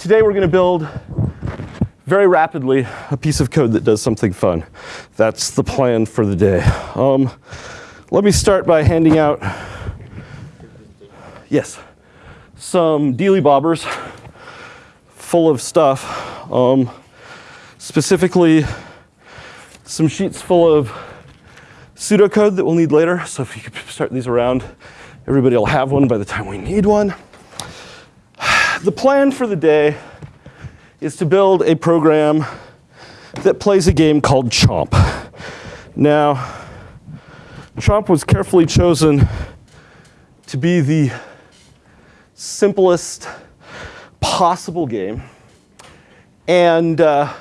today we're going to build very rapidly a piece of code that does something fun. That's the plan for the day. Um, let me start by handing out, yes, some dealy bobbers full of stuff. Um, specifically, some sheets full of pseudocode that we'll need later. So if you could start these around, everybody will have one by the time we need one. The plan for the day is to build a program that plays a game called Chomp. Now, Chomp was carefully chosen to be the simplest possible game. And uh,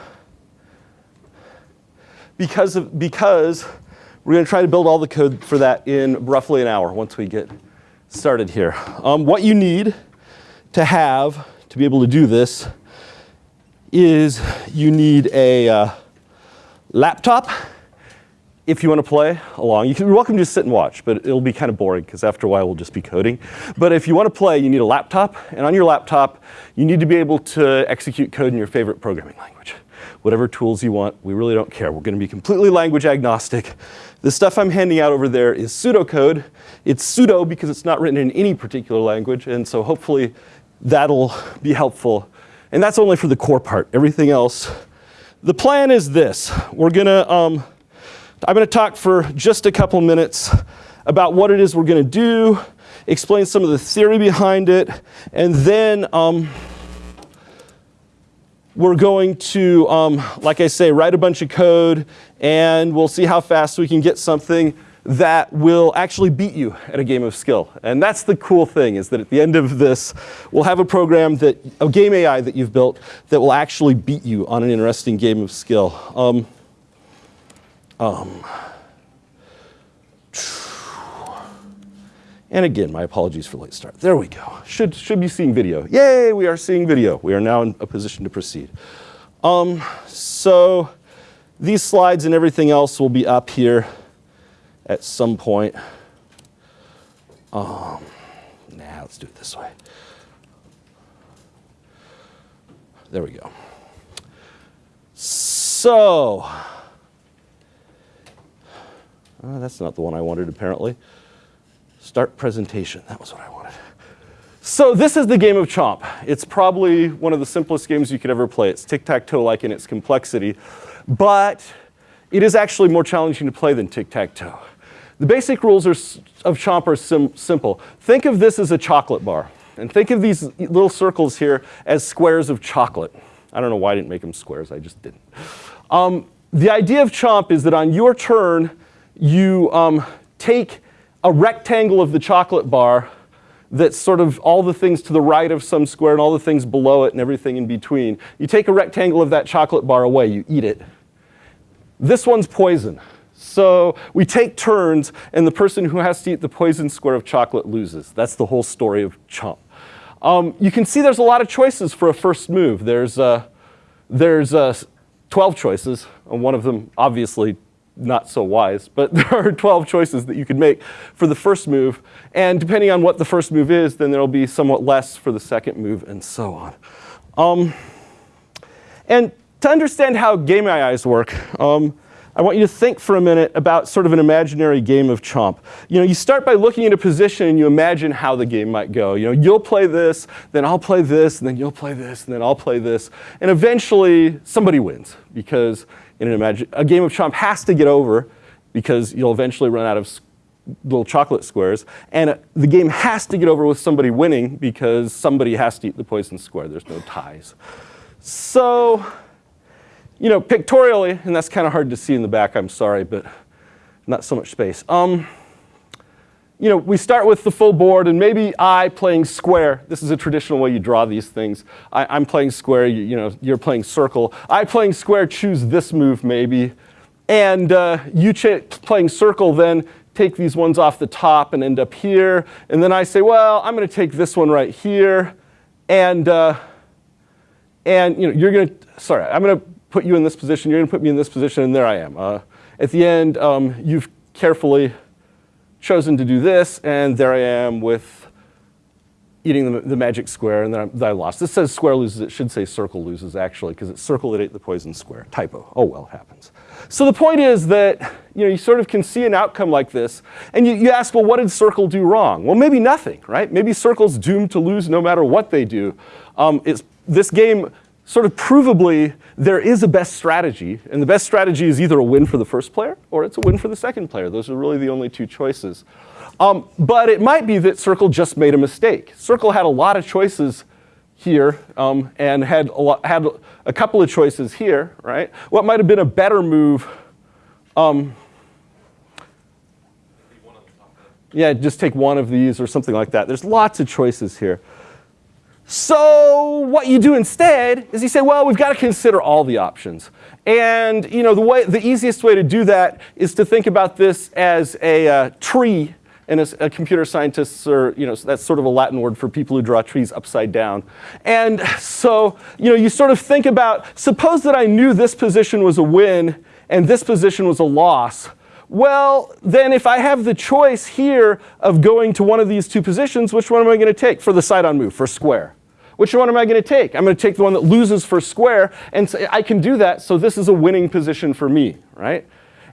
because, of, because we're going to try to build all the code for that in roughly an hour once we get started here. Um, what you need to have to be able to do this is you need a uh, laptop if you want to play along. You are welcome to just sit and watch, but it'll be kind of boring because after a while we'll just be coding. But if you want to play, you need a laptop. And on your laptop, you need to be able to execute code in your favorite programming language. Whatever tools you want, we really don't care. We're going to be completely language agnostic. The stuff I'm handing out over there is pseudocode. It's pseudo because it's not written in any particular language. And so hopefully that'll be helpful. And that's only for the core part. Everything else. The plan is this. We're to um, I'm to talk for just a couple minutes about what it is we're to do, explain some of the theory behind it, and then um, we're going to, um, like I say, write a bunch of code, and we'll see how fast we can get something that will actually beat you at a game of skill. And that's the cool thing, is that at the end of this, we'll have a program that, a game AI that you've built that will actually beat you on an interesting game of skill. Um, um, and again, my apologies for late start. There we go. Should, should be seeing video. Yay, we are seeing video. We are now in a position to proceed. Um, so these slides and everything else will be up here at some point. Um, nah, let's do it this way. There we go. So, uh, that's not the one I wanted, apparently. Start presentation. That was what I wanted. So this is the game of Chomp. It's probably one of the simplest games you could ever play. It's tic-tac-toe-like in its complexity. But it is actually more challenging to play than tic-tac-toe. The basic rules are, of Chomp are sim simple. Think of this as a chocolate bar. And think of these little circles here as squares of chocolate. I don't know why I didn't make them squares. I just didn't. Um, the idea of Chomp is that on your turn, you um, take a rectangle of the chocolate bar that's sort of all the things to the right of some square and all the things below it and everything in between. You take a rectangle of that chocolate bar away, you eat it. This one's poison. So we take turns, and the person who has to eat the poison square of chocolate loses. That's the whole story of Chomp. Um, you can see there's a lot of choices for a first move. There's, uh, there's uh, 12 choices, and one of them obviously not so wise, but there are 12 choices that you could make for the first move. And depending on what the first move is, then there'll be somewhat less for the second move and so on. Um, and to understand how game AIs work, um, I want you to think for a minute about sort of an imaginary game of chomp. You know, you start by looking at a position and you imagine how the game might go. You know, you'll play this, then I'll play this, and then you'll play this, and then I'll play this. And eventually somebody wins because in an imagine a game of chomp has to get over because you'll eventually run out of little chocolate squares. And uh, the game has to get over with somebody winning because somebody has to eat the poison square. There's no ties. So, you know, pictorially, and that's kind of hard to see in the back, I'm sorry, but not so much space. Um, you know, we start with the full board, and maybe I playing square. This is a traditional way you draw these things. I, am playing square, you, you, know, you're playing circle. I playing square choose this move maybe, and uh, you playing circle then take these ones off the top and end up here. And then I say, well, I'm going to take this one right here, and uh, and you know, you're going to, sorry, I'm going to put you in this position, you're going to put me in this position, and there I am. Uh, at the end, um, you've carefully chosen to do this, and there I am with eating the, the magic square, and then I, I, lost. This says square loses. It should say circle loses, actually, because it's circle that ate the poison square. Typo. Oh, well, it happens. So the point is that you, know, you sort of can see an outcome like this, and you, you ask, well, what did circle do wrong? Well, maybe nothing, right? Maybe circle's doomed to lose no matter what they do. Um, it's, this game sort of provably, there is a best strategy, and the best strategy is either a win for the first player or it's a win for the second player. Those are really the only two choices. Um, but it might be that Circle just made a mistake. Circle had a lot of choices here um, and had a, lot, had a couple of choices here, right? What might have been a better move? Um, yeah, just take one of these or something like that. There's lots of choices here. So what you do instead is you say, well, we've got to consider all the options. And you know, the, way, the easiest way to do that is to think about this as a uh, tree. And as a computer scientists are, you know, that's sort of a Latin word for people who draw trees upside down. And so, you know, you sort of think about, suppose that I knew this position was a win and this position was a loss. Well, then if I have the choice here of going to one of these two positions, which one am I going to take for the side on move, for square? Which one am I going to take? I'm going to take the one that loses for square, and so I can do that, so this is a winning position for me, right?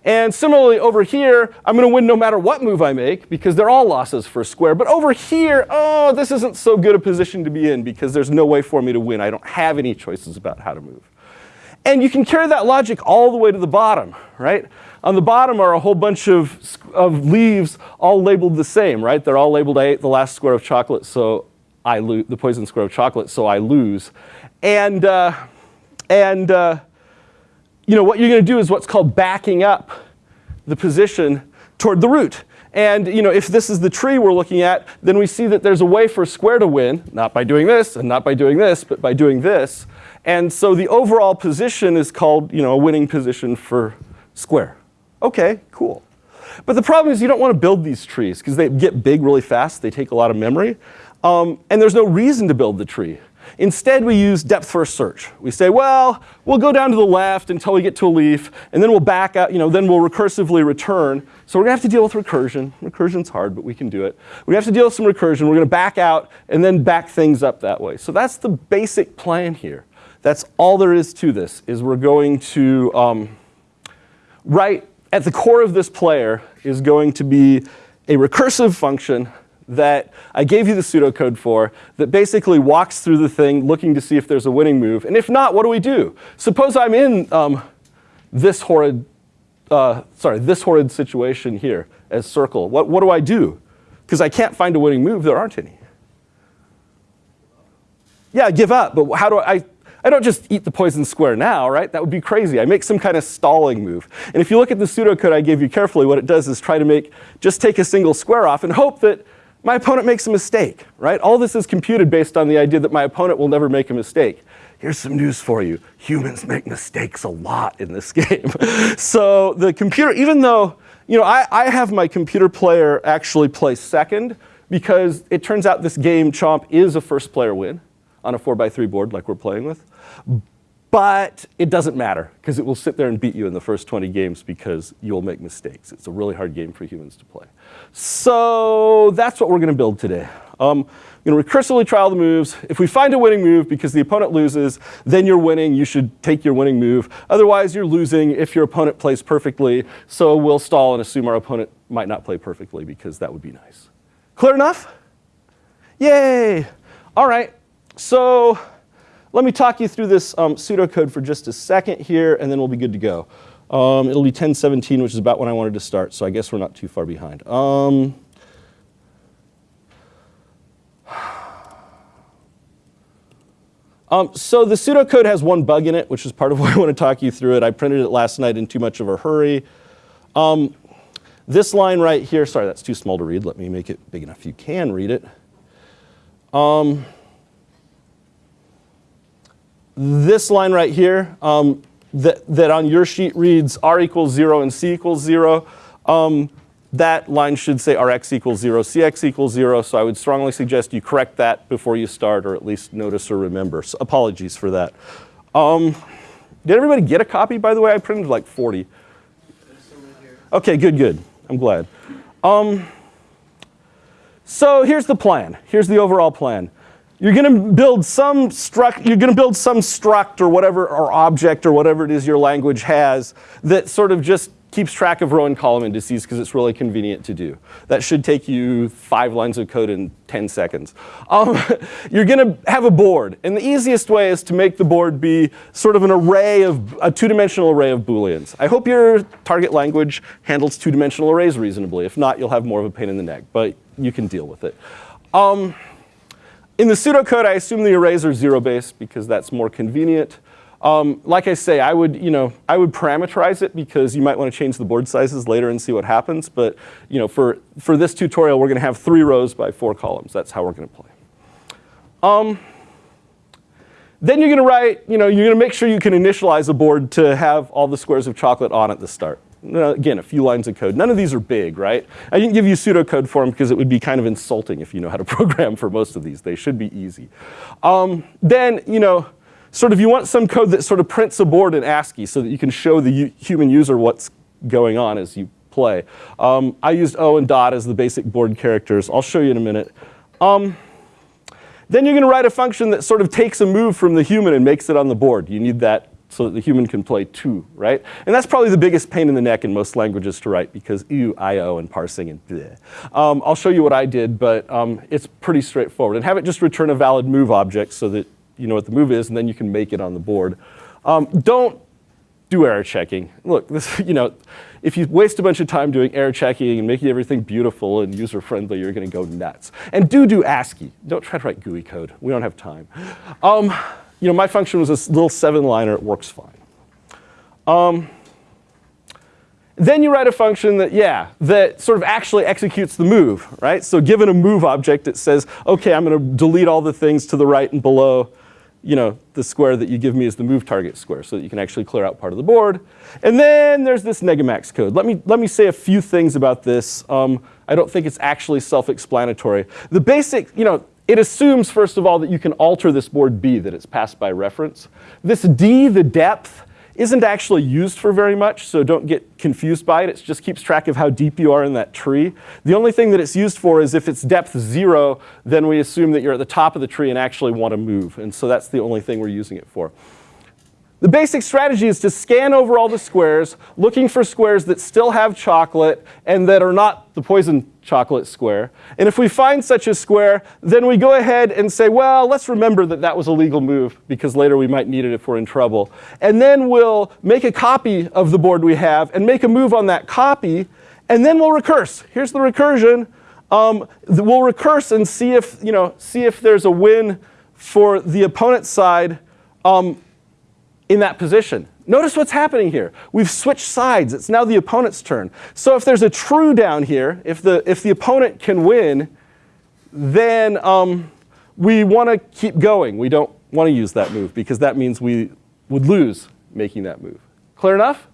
And similarly over here, I'm going to win no matter what move I make because they're all losses for square. But over here, oh, this isn't so good a position to be in because there's no way for me to win. I don't have any choices about how to move. And you can carry that logic all the way to the bottom, right? On the bottom are a whole bunch of, of leaves all labeled the same, right? They're all labeled I ate the last square of chocolate, so I lose, the poison square of chocolate, so I lose. And, uh, and uh, you know, what you're going to do is what's called backing up the position toward the root. And you know, if this is the tree we're looking at, then we see that there's a way for a square to win, not by doing this and not by doing this, but by doing this. And so the overall position is called you know, a winning position for square. Okay, cool. But the problem is you don't want to build these trees because they get big really fast. They take a lot of memory. Um, and there's no reason to build the tree. Instead, we use depth first search. We say, well, we'll go down to the left until we get to a leaf, and then we'll back out, you know, then we'll recursively return. So we're gonna have to deal with recursion. Recursion's hard, but we can do it. We have to deal with some recursion. We're gonna back out and then back things up that way. So that's the basic plan here. That's all there is to this, is we're going to, um, right at the core of this player is going to be a recursive function that I gave you the pseudocode for that basically walks through the thing looking to see if there's a winning move. And if not, what do we do? Suppose I'm in um, this horrid, uh, sorry, this horrid situation here as circle. What, what do I do? Because I can't find a winning move. There aren't any. Yeah, I give up. But how do I, I don't just eat the poison square now, right? That would be crazy. I make some kind of stalling move. And if you look at the pseudocode I gave you carefully, what it does is try to make, just take a single square off and hope that my opponent makes a mistake, right? All this is computed based on the idea that my opponent will never make a mistake. Here's some news for you. Humans make mistakes a lot in this game. so the computer, even though, you know, I, I have my computer player actually play second because it turns out this game, Chomp, is a first player win on a four by three board like we're playing with. But it doesn't matter because it will sit there and beat you in the first 20 games because you'll make mistakes. It's a really hard game for humans to play. So that's what we're going to build today. Um, you know, recursively trial the moves. If we find a winning move because the opponent loses, then you're winning. You should take your winning move. Otherwise, you're losing if your opponent plays perfectly. So we'll stall and assume our opponent might not play perfectly because that would be nice. Clear enough? Yay! All right. So let me talk you through this um, pseudocode for just a second here, and then we'll be good to go. Um, it'll be 1017, which is about when I wanted to start, so I guess we're not too far behind. Um, um, so the pseudocode has one bug in it, which is part of why I want to talk you through it. I printed it last night in too much of a hurry. Um, this line right here, sorry, that's too small to read. Let me make it big enough you can read it. Um, this line right here, um, that, that on your sheet reads r equals 0 and c equals 0, um, that line should say rx equals 0, cx equals 0. So I would strongly suggest you correct that before you start or at least notice or remember. So apologies for that. Um, did everybody get a copy, by the way? I printed like 40. Okay, good, good. I'm glad. Um, So here's the plan. Here's the overall plan. You're going to build some struct. You're going to build some struct or whatever or object or whatever it is your language has that sort of just keeps track of row and column indices because it's really convenient to do. That should take you five lines of code in 10 seconds. Um, you're going to have a board. And the easiest way is to make the board be sort of an array of, a two-dimensional array of Booleans. I hope your target language handles two-dimensional arrays reasonably. If not, you'll have more of a pain in the neck. But you can deal with it. Um, in the pseudocode, I assume the arrays are zero-based because that's more convenient. Um, like I say, I would, you know, I would parameterize it because you might want to change the board sizes later and see what happens. But you know, for, for this tutorial, we're going to have three rows by four columns. That's how we're going to play. Um, then you're going to write, you know, you're going to make sure you can initialize a board to have all the squares of chocolate on at the start. Now, again, a few lines of code. None of these are big, right? I didn't give you pseudocode for them because it would be kind of insulting if you know how to program for most of these. They should be easy. Um, then, you know, sort of you want some code that sort of prints a board in ASCII so that you can show the human user what's going on as you play. Um, I used O and dot as the basic board characters. I'll show you in a minute. Um, then you're going to write a function that sort of takes a move from the human and makes it on the board. You need that so that the human can play too, right? And that's probably the biggest pain in the neck in most languages to write because ew, I/O, and parsing, and bleh. Um, I'll show you what I did, but um, it's pretty straightforward. And have it just return a valid move object so that you know what the move is, and then you can make it on the board. Um, don't do error checking. Look, this, you know, if you waste a bunch of time doing error checking and making everything beautiful and user friendly, you're going to go nuts. And do do ASCII. Don't try to write GUI code. We don't have time. You know, my function was a little seven liner. It works fine. Um, then you write a function that, yeah, that sort of actually executes the move, right? So given a move object, it says, OK, I'm going to delete all the things to the right and below you know, the square that you give me is the move target square so that you can actually clear out part of the board. And then there's this negamax code. Let me, let me say a few things about this. Um, I don't think it's actually self-explanatory. The basic, you know, it assumes, first of all, that you can alter this board B, that it's passed by reference. This D, the depth, isn't actually used for very much, so don't get confused by it. It just keeps track of how deep you are in that tree. The only thing that it's used for is if it's depth zero, then we assume that you're at the top of the tree and actually want to move. And so that's the only thing we're using it for. The basic strategy is to scan over all the squares, looking for squares that still have chocolate and that are not the poison chocolate square. And if we find such a square, then we go ahead and say, well, let's remember that that was a legal move because later we might need it if we're in trouble. And then we'll make a copy of the board we have and make a move on that copy, and then we'll recurse. Here's the recursion. Um, we'll recurse and see if, you know, see if there's a win for the opponent's side um, in that position. Notice what's happening here. We've switched sides. It's now the opponent's turn. So if there's a true down here, if the, if the opponent can win, then um, we want to keep going. We don't want to use that move because that means we would lose making that move. Clear enough?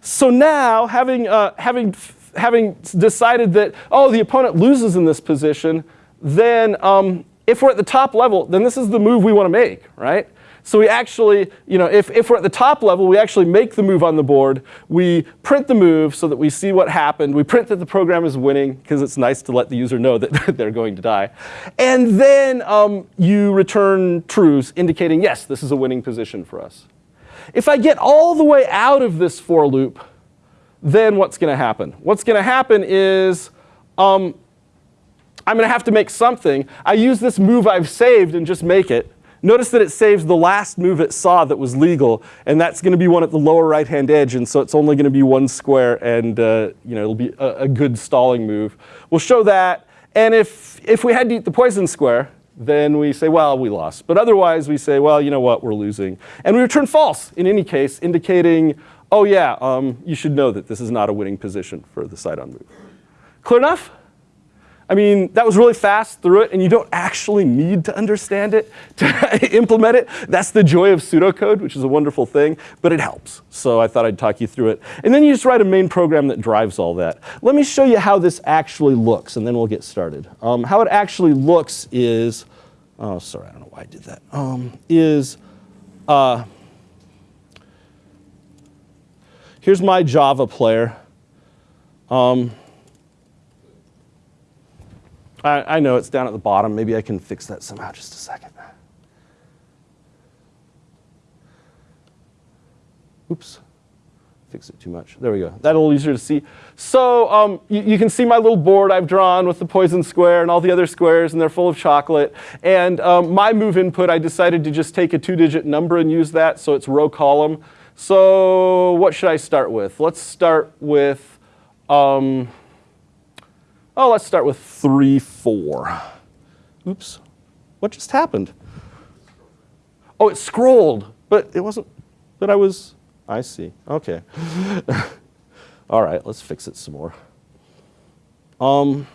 So now, having, uh, having, having decided that, oh, the opponent loses in this position, then um, if we're at the top level, then this is the move we want to make, right? So we actually, you know, if, if we're at the top level, we actually make the move on the board. We print the move so that we see what happened. We print that the program is winning because it's nice to let the user know that they're going to die. And then um, you return trues indicating, yes, this is a winning position for us. If I get all the way out of this for loop, then what's going to happen? What's going to happen is um, I'm going to have to make something. I use this move I've saved and just make it. Notice that it saves the last move it saw that was legal, and that's going to be one at the lower right-hand edge, and so it's only going to be one square, and uh, you know it'll be a, a, good stalling move. We'll show that, and if, if we had to eat the poison square, then we say, well, we lost. But otherwise, we say, well, you know what, we're losing. And we return false in any case, indicating, oh yeah, um, you should know that this is not a winning position for the side on move. Clear enough? I mean, that was really fast through it, and you don't actually need to understand it to implement it. That's the joy of pseudocode, which is a wonderful thing, but it helps. So I thought I'd talk you through it. And then you just write a main program that drives all that. Let me show you how this actually looks, and then we'll get started. Um, how it actually looks is, oh, sorry, I don't know why I did that, um, is, uh, here's my Java player. Um, I, I know it's down at the bottom. Maybe I can fix that somehow. Just a second. Oops fix it too much. There we go. That a little easier to see. So um, you, you, can see my little board I've drawn with the poison square and all the other squares, and they're full of chocolate. And um, my move input, I decided to just take a two-digit number and use that, so it's row column. So what should I start with? Let's start with, um, oh, let's start with 3, 4. Oops. What just happened? Oh, it scrolled, but it wasn't, but I was, I see. Okay. All right, let's fix it some more. Um,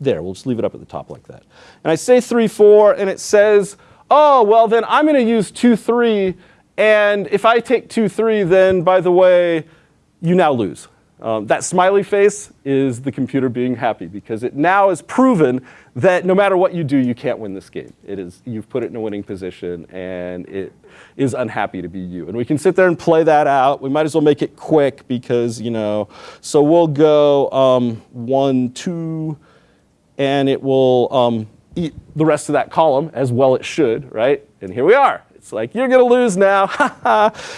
there, we'll just leave it up at the top like that. And I say 3, 4, and it says, oh, well, then I'm going to use 2, 3. And if I take 2, 3, then, by the way, you now lose. Um, that smiley face is the computer being happy because it now is proven that no matter what you do, you can't win this game. It is, you've put it in a winning position and it is unhappy to be you. And we can sit there and play that out. We might as well make it quick because, you know, so we'll go um, one, two, and it will um, eat the rest of that column as well it should, right? And here we are. It's like, you're going to lose now,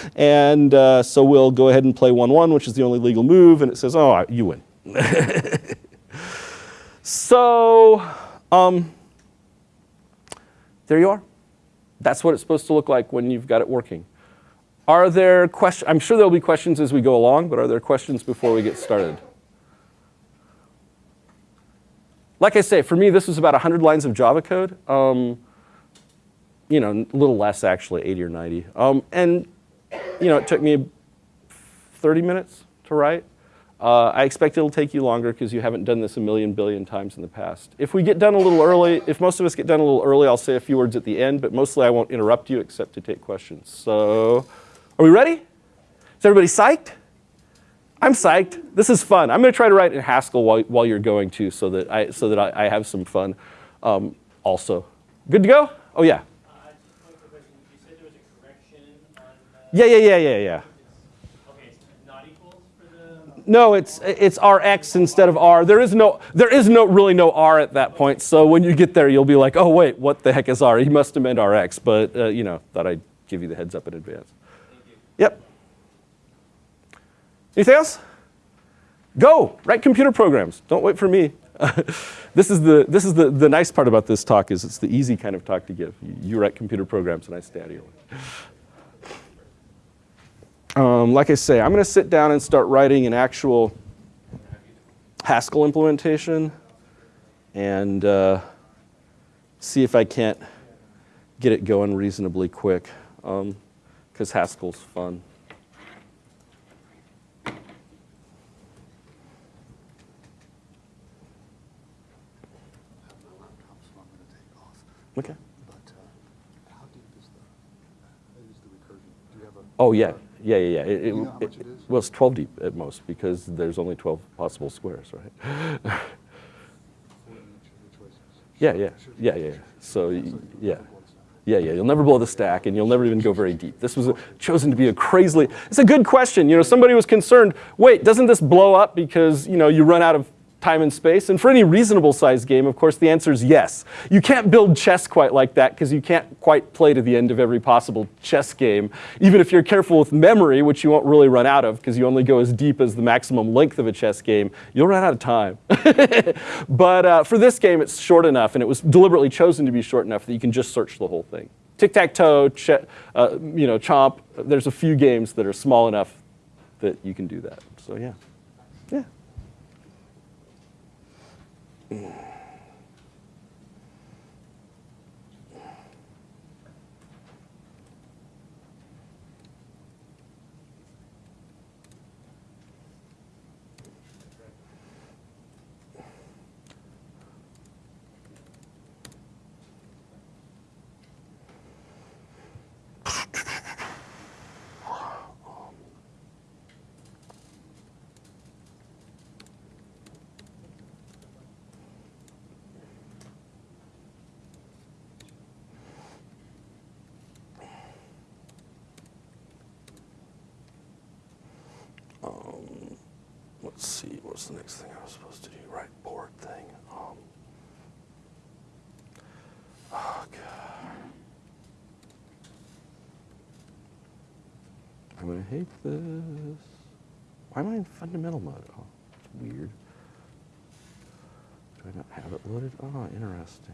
and uh, so we'll go ahead and play 1-1, which is the only legal move, and it says, oh, you win. so um, there you are. That's what it's supposed to look like when you've got it working. Are there questions? I'm sure there'll be questions as we go along, but are there questions before we get started? Like I say, for me, this was about 100 lines of Java code. Um, you know, a little less actually, 80 or 90. Um, and, you know, it took me 30 minutes to write. Uh, I expect it'll take you longer because you haven't done this a million billion times in the past. If we get done a little early, if most of us get done a little early, I'll say a few words at the end, but mostly I won't interrupt you except to take questions. So, are we ready? Is everybody psyched? I'm psyched. This is fun. I'm going to try to write in Haskell while, while you're going too so that I, so that I, I have some fun um, also. Good to go? Oh, yeah. Yeah, yeah, yeah, yeah, yeah. No, it's it's RX instead of R. There is no there is no really no R at that point. So when you get there, you'll be like, oh wait, what the heck is R? He must have meant RX. But uh, you know, thought I'd give you the heads up in advance. Yep. Anything else? Go write computer programs. Don't wait for me. this is the this is the the nice part about this talk is it's the easy kind of talk to give. You, you write computer programs and I stay out of your way um, like I say, I'm going to sit down and start writing an actual Haskell implementation and uh, see if I can't get it going reasonably quick because um, Haskell's fun. Okay. But uh, how deep is the, is the recursion? Do you have a oh yeah, yeah, yeah, yeah. It, it, it, it well, it's 12 deep at most because there's only 12 possible squares, right? yeah, yeah, yeah, yeah. So, yeah. Yeah, yeah, you'll never blow the stack and you'll never even go very deep. This was a, chosen to be a crazily, it's a good question. You know, somebody was concerned, wait, doesn't this blow up because, you know, you run out of time and space? And for any reasonable sized game, of course, the answer is yes. You can't build chess quite like that because you can't quite play to the end of every possible chess game. Even if you're careful with memory, which you won't really run out of because you only go as deep as the maximum length of a chess game, you'll run out of time. but uh, for this game, it's short enough, and it was deliberately chosen to be short enough that you can just search the whole thing. Tic-tac-toe, uh, you know, chomp, there's a few games that are small enough that you can do that. So yeah, yeah. Mm. What's the next thing I was supposed to do? Right, board thing. Um, oh, God. I'm gonna hate this. Why am I in fundamental mode? Oh, it's weird. Do I not have it loaded? Oh, interesting.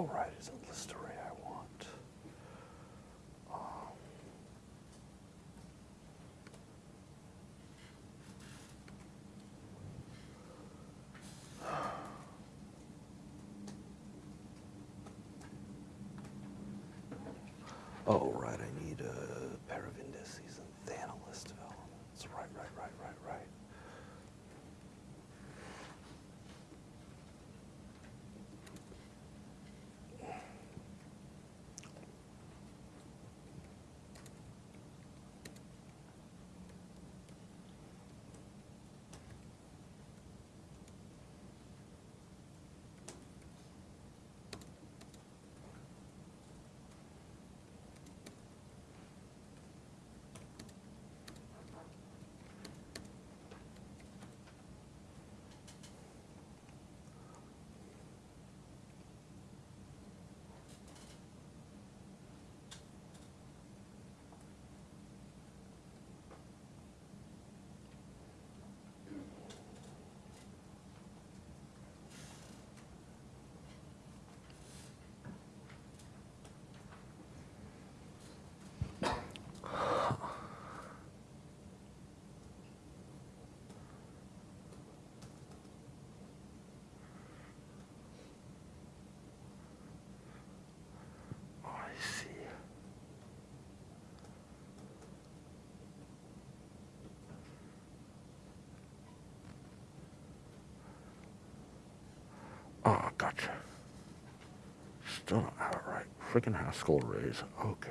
Oh, right, it's a list array I want. Um, Oh, right, I need a pair of indices and then a list of elements. Right, right. Still don't have it right. Freaking Haskell arrays. Okay.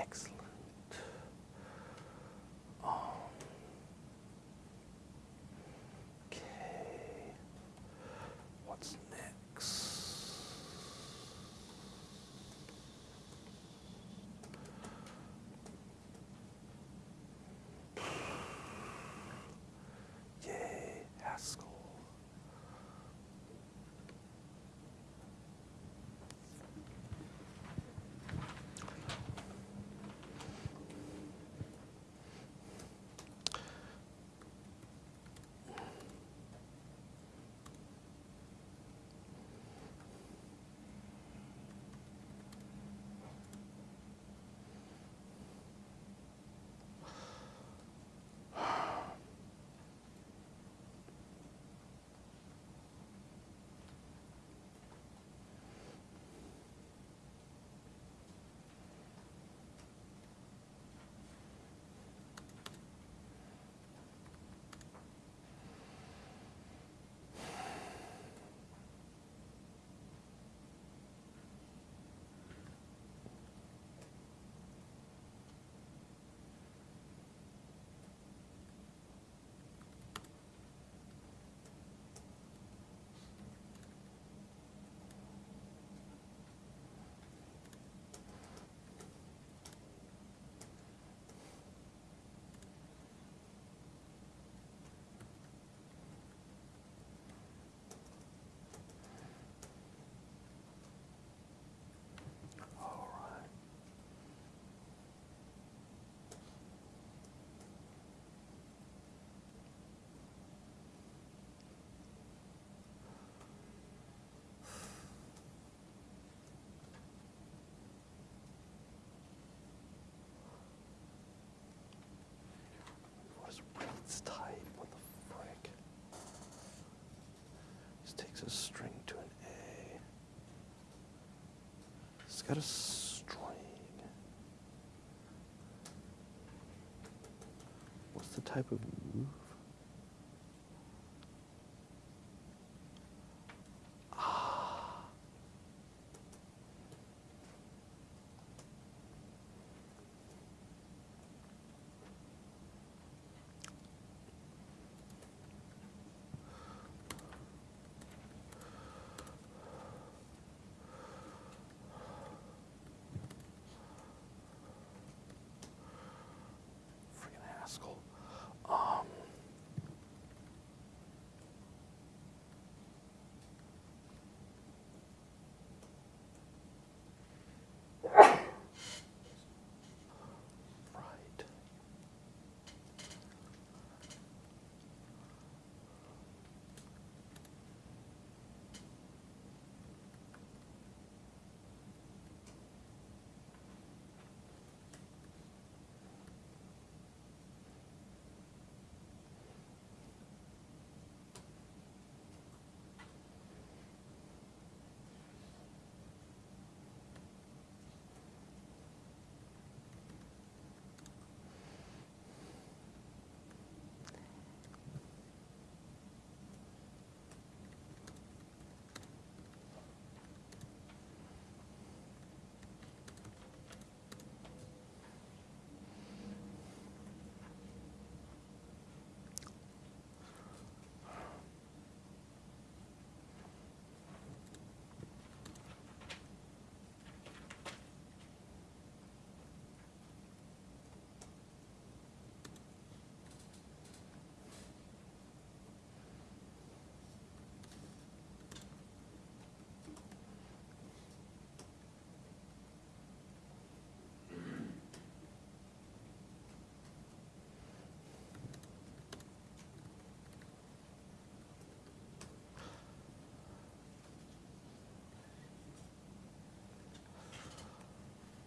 Excellent. Takes a string to an A. It's got a string. What's the type of move?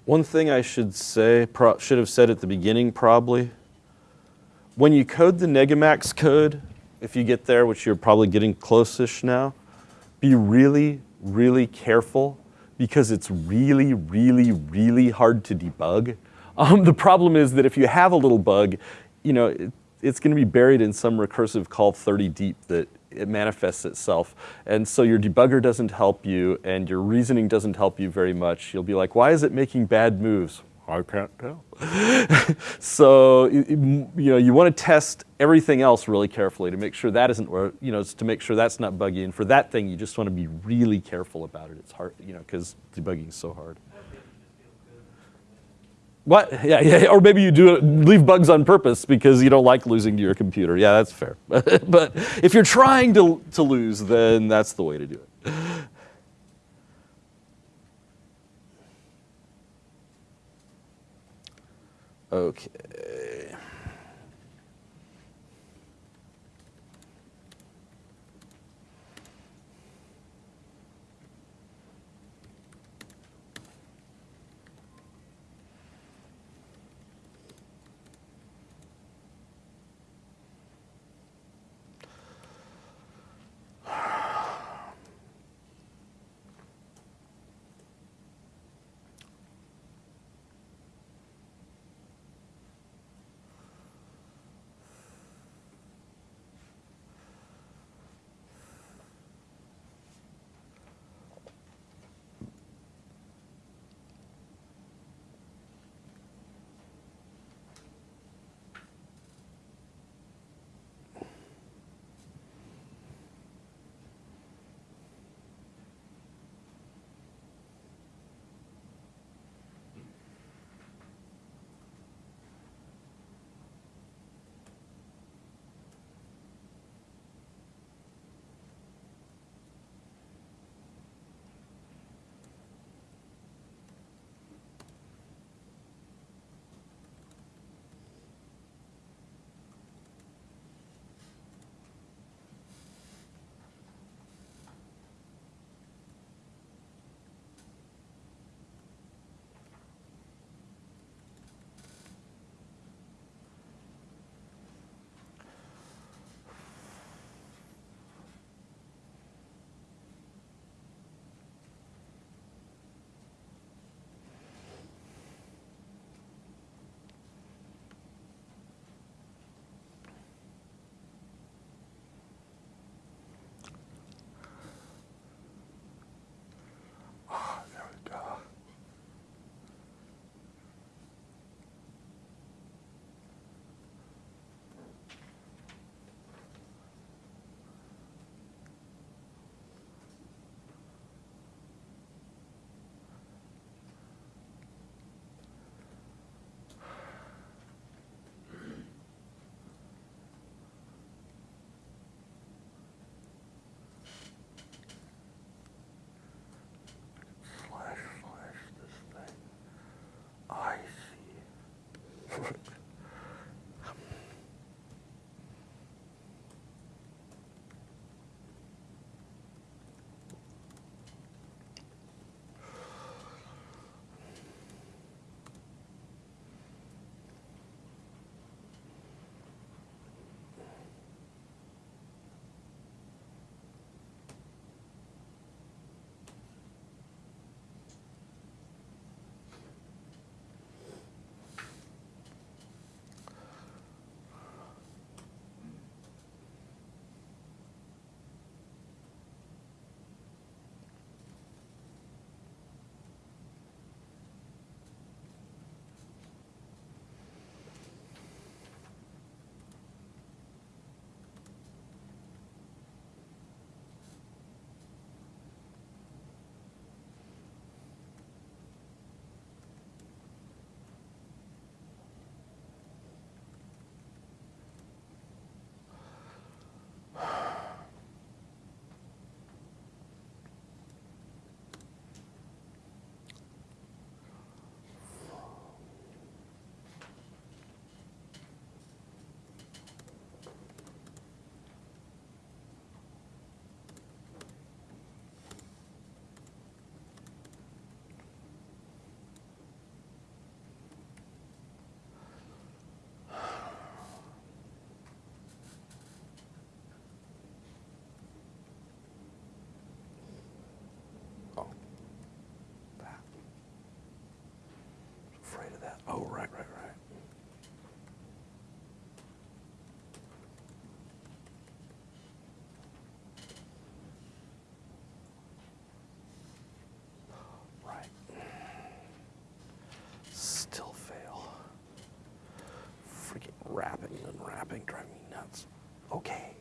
One thing I should say, should have said at the beginning probably, when you code the Negamax code, if you get there, which you're probably getting close-ish now, be really, really careful because it's really, really, really hard to debug. Um, the problem is that if you have a little bug, you know, it, it's going to be buried in some recursive call 30 deep that it manifests itself. And so your debugger doesn't help you and your reasoning doesn't help you very much. You'll be like, why is it making bad moves? I can't tell. so you, you know you want to test everything else really carefully to make sure that isn't, you know, to make sure that's not buggy. And for that thing, you just want to be really careful about it. It's hard, you know, because debugging is so hard. What? Yeah, yeah. Or maybe you do leave bugs on purpose because you don't like losing to your computer. Yeah, that's fair. but if you're trying to, to lose, then that's the way to do it. Okay. Unwrapping and unwrapping, driving me nuts. Okay.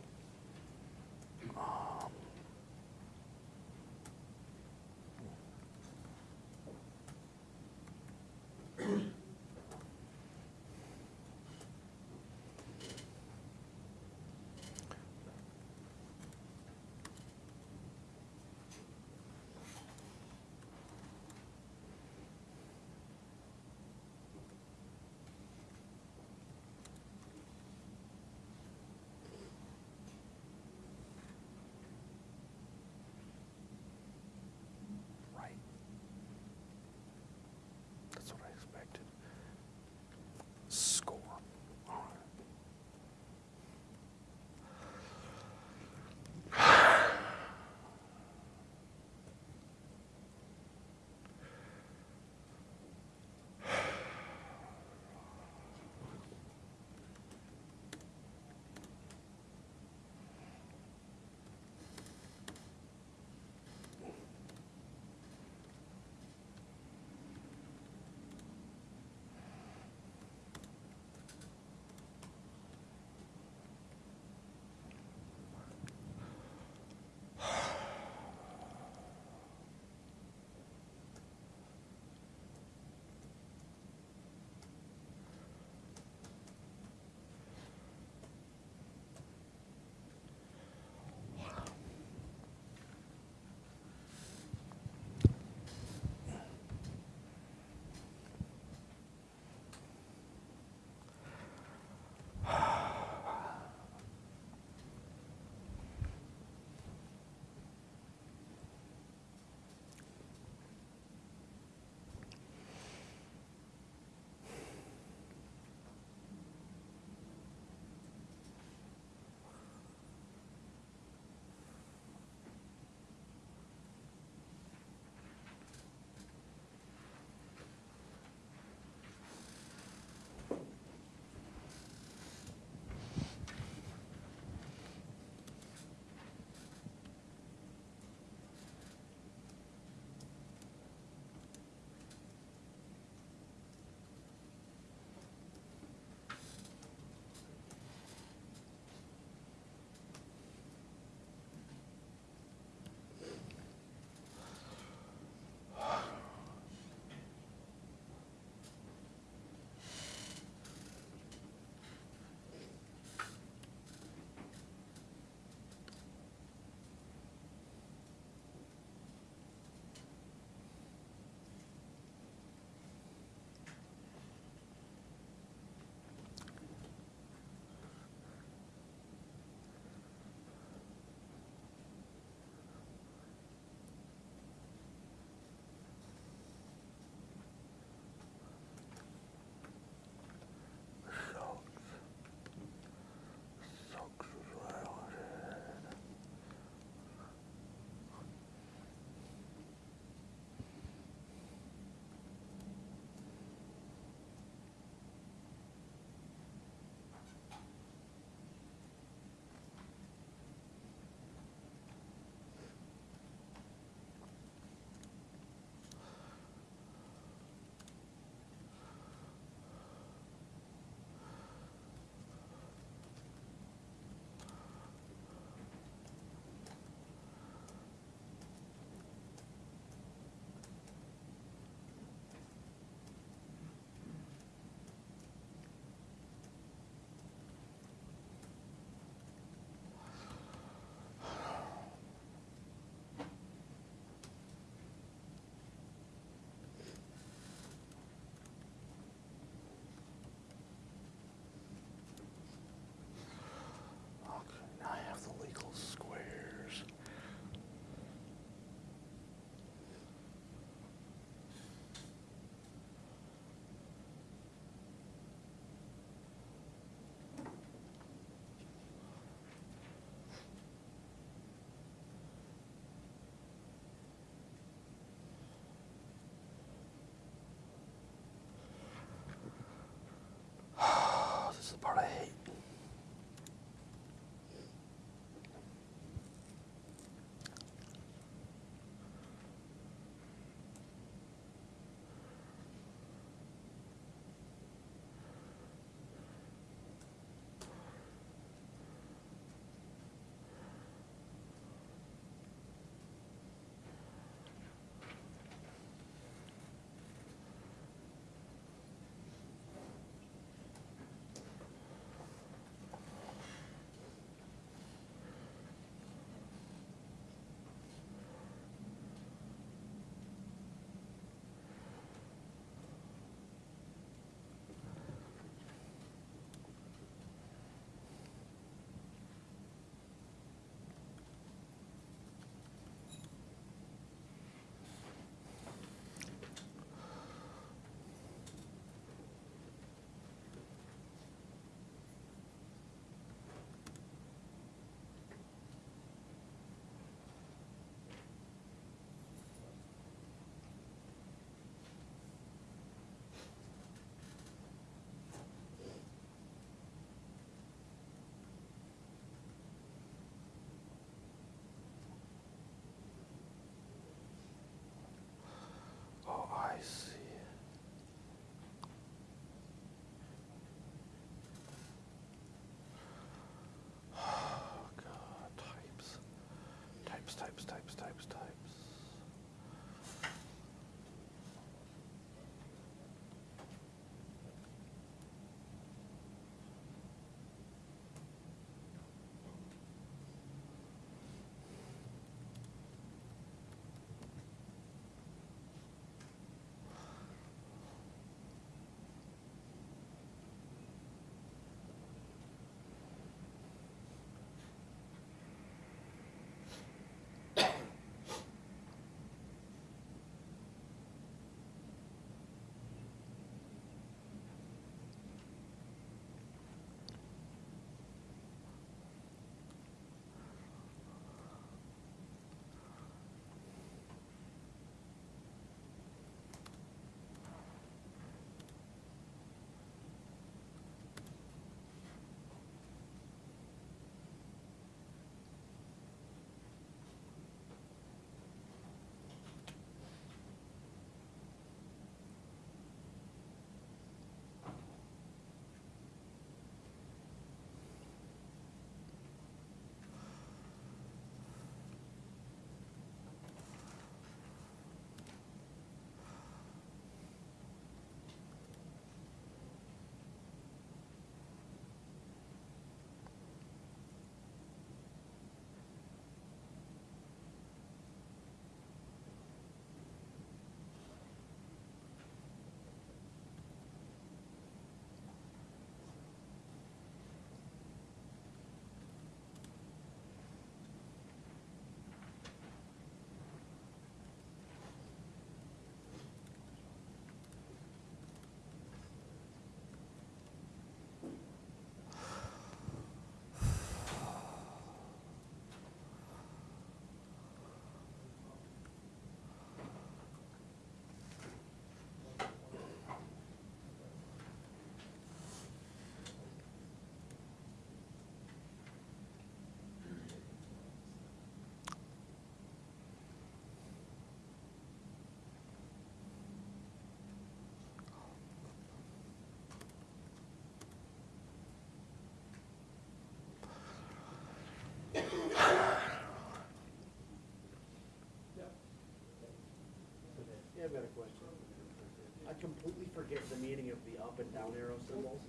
Completely forget the meaning of the up and down arrow symbols.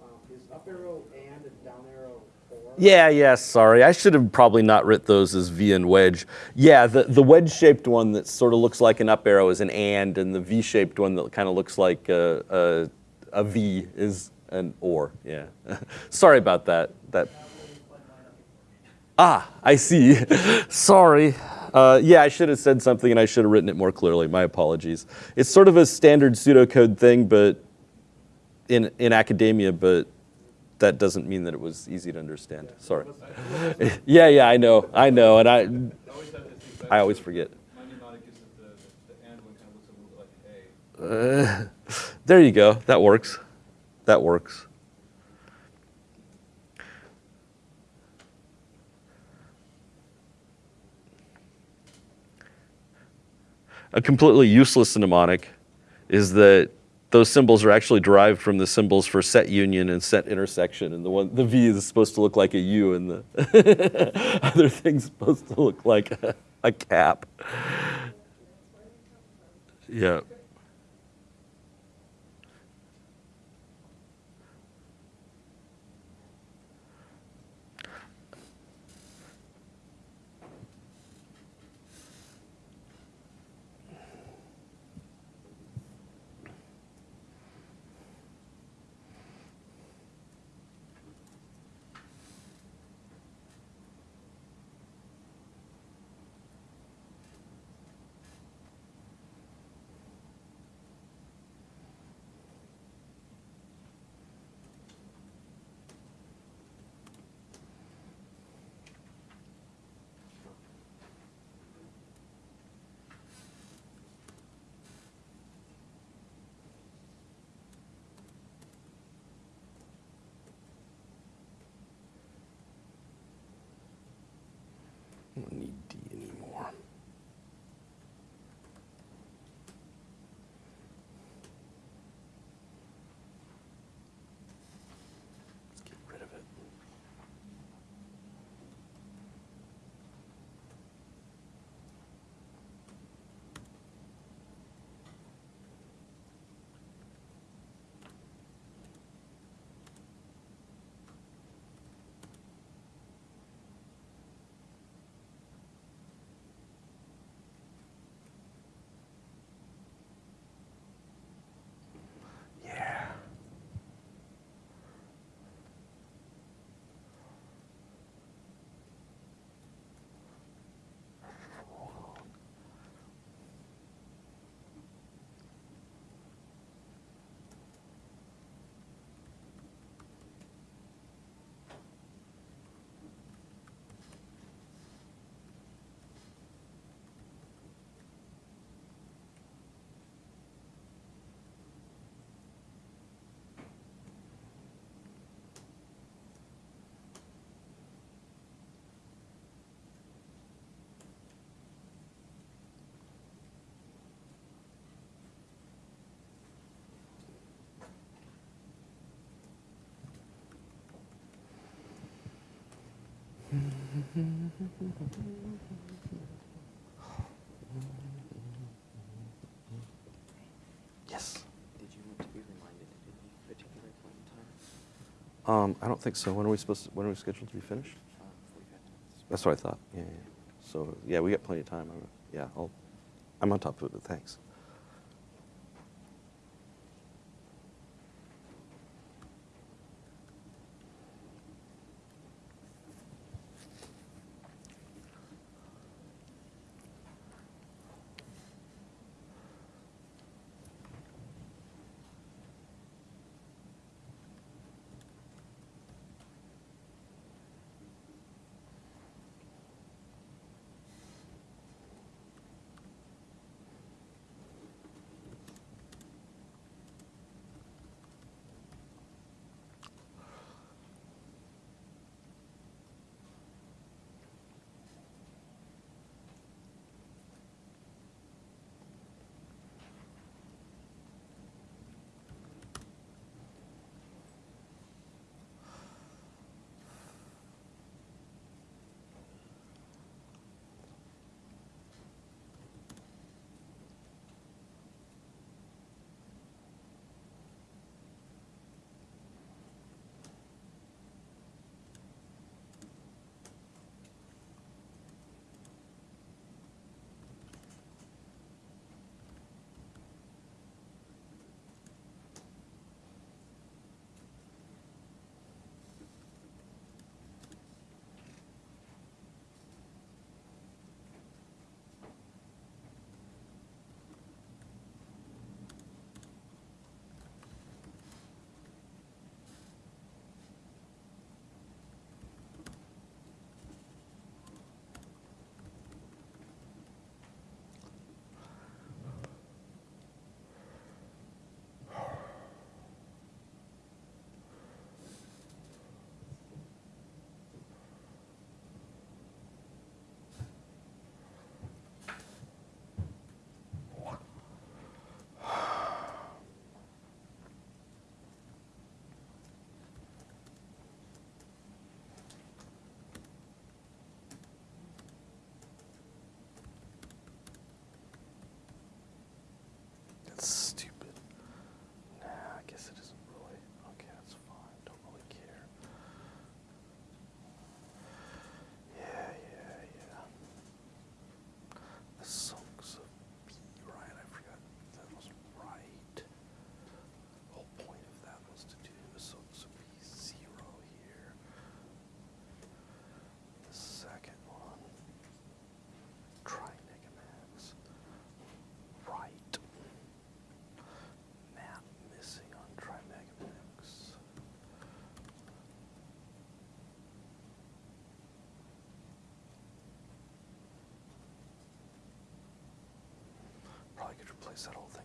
Um, is up arrow and and down arrow? Yeah, yeah, sorry. I should have probably not writ those as V and wedge. Yeah, the, the wedge-shaped one that sort of looks like an up arrow is an and, and the V-shaped one that kind of looks like a, a, a V is an or, yeah. sorry about that. That. Ah, I see. sorry. Uh, yeah, I should have said something and I should have written it more clearly. My apologies. It's sort of a standard pseudocode thing, but in, in academia, but that doesn't mean that it was easy to understand. Sorry. yeah, yeah, I know, I know, and I, always have this thing, I always forget. my mnemonic is that the, the and one kind of looks a little like A. Uh, there you go. That works. That works. A completely useless mnemonic is that those symbols are actually derived from the symbols for set union and set intersection, and the one the V is supposed to look like a U, and the other thing's supposed to look like a, a cap. Yeah. Yes. Did you want to be reminded at any particular point in time? Um, I don't think so. When are we supposed to, when are we scheduled to be finished? Uh, That's what I thought. Yeah, yeah. yeah. So, yeah, we got plenty of time. I'm, yeah, I'll, I'm on top of it, but thanks. Replace that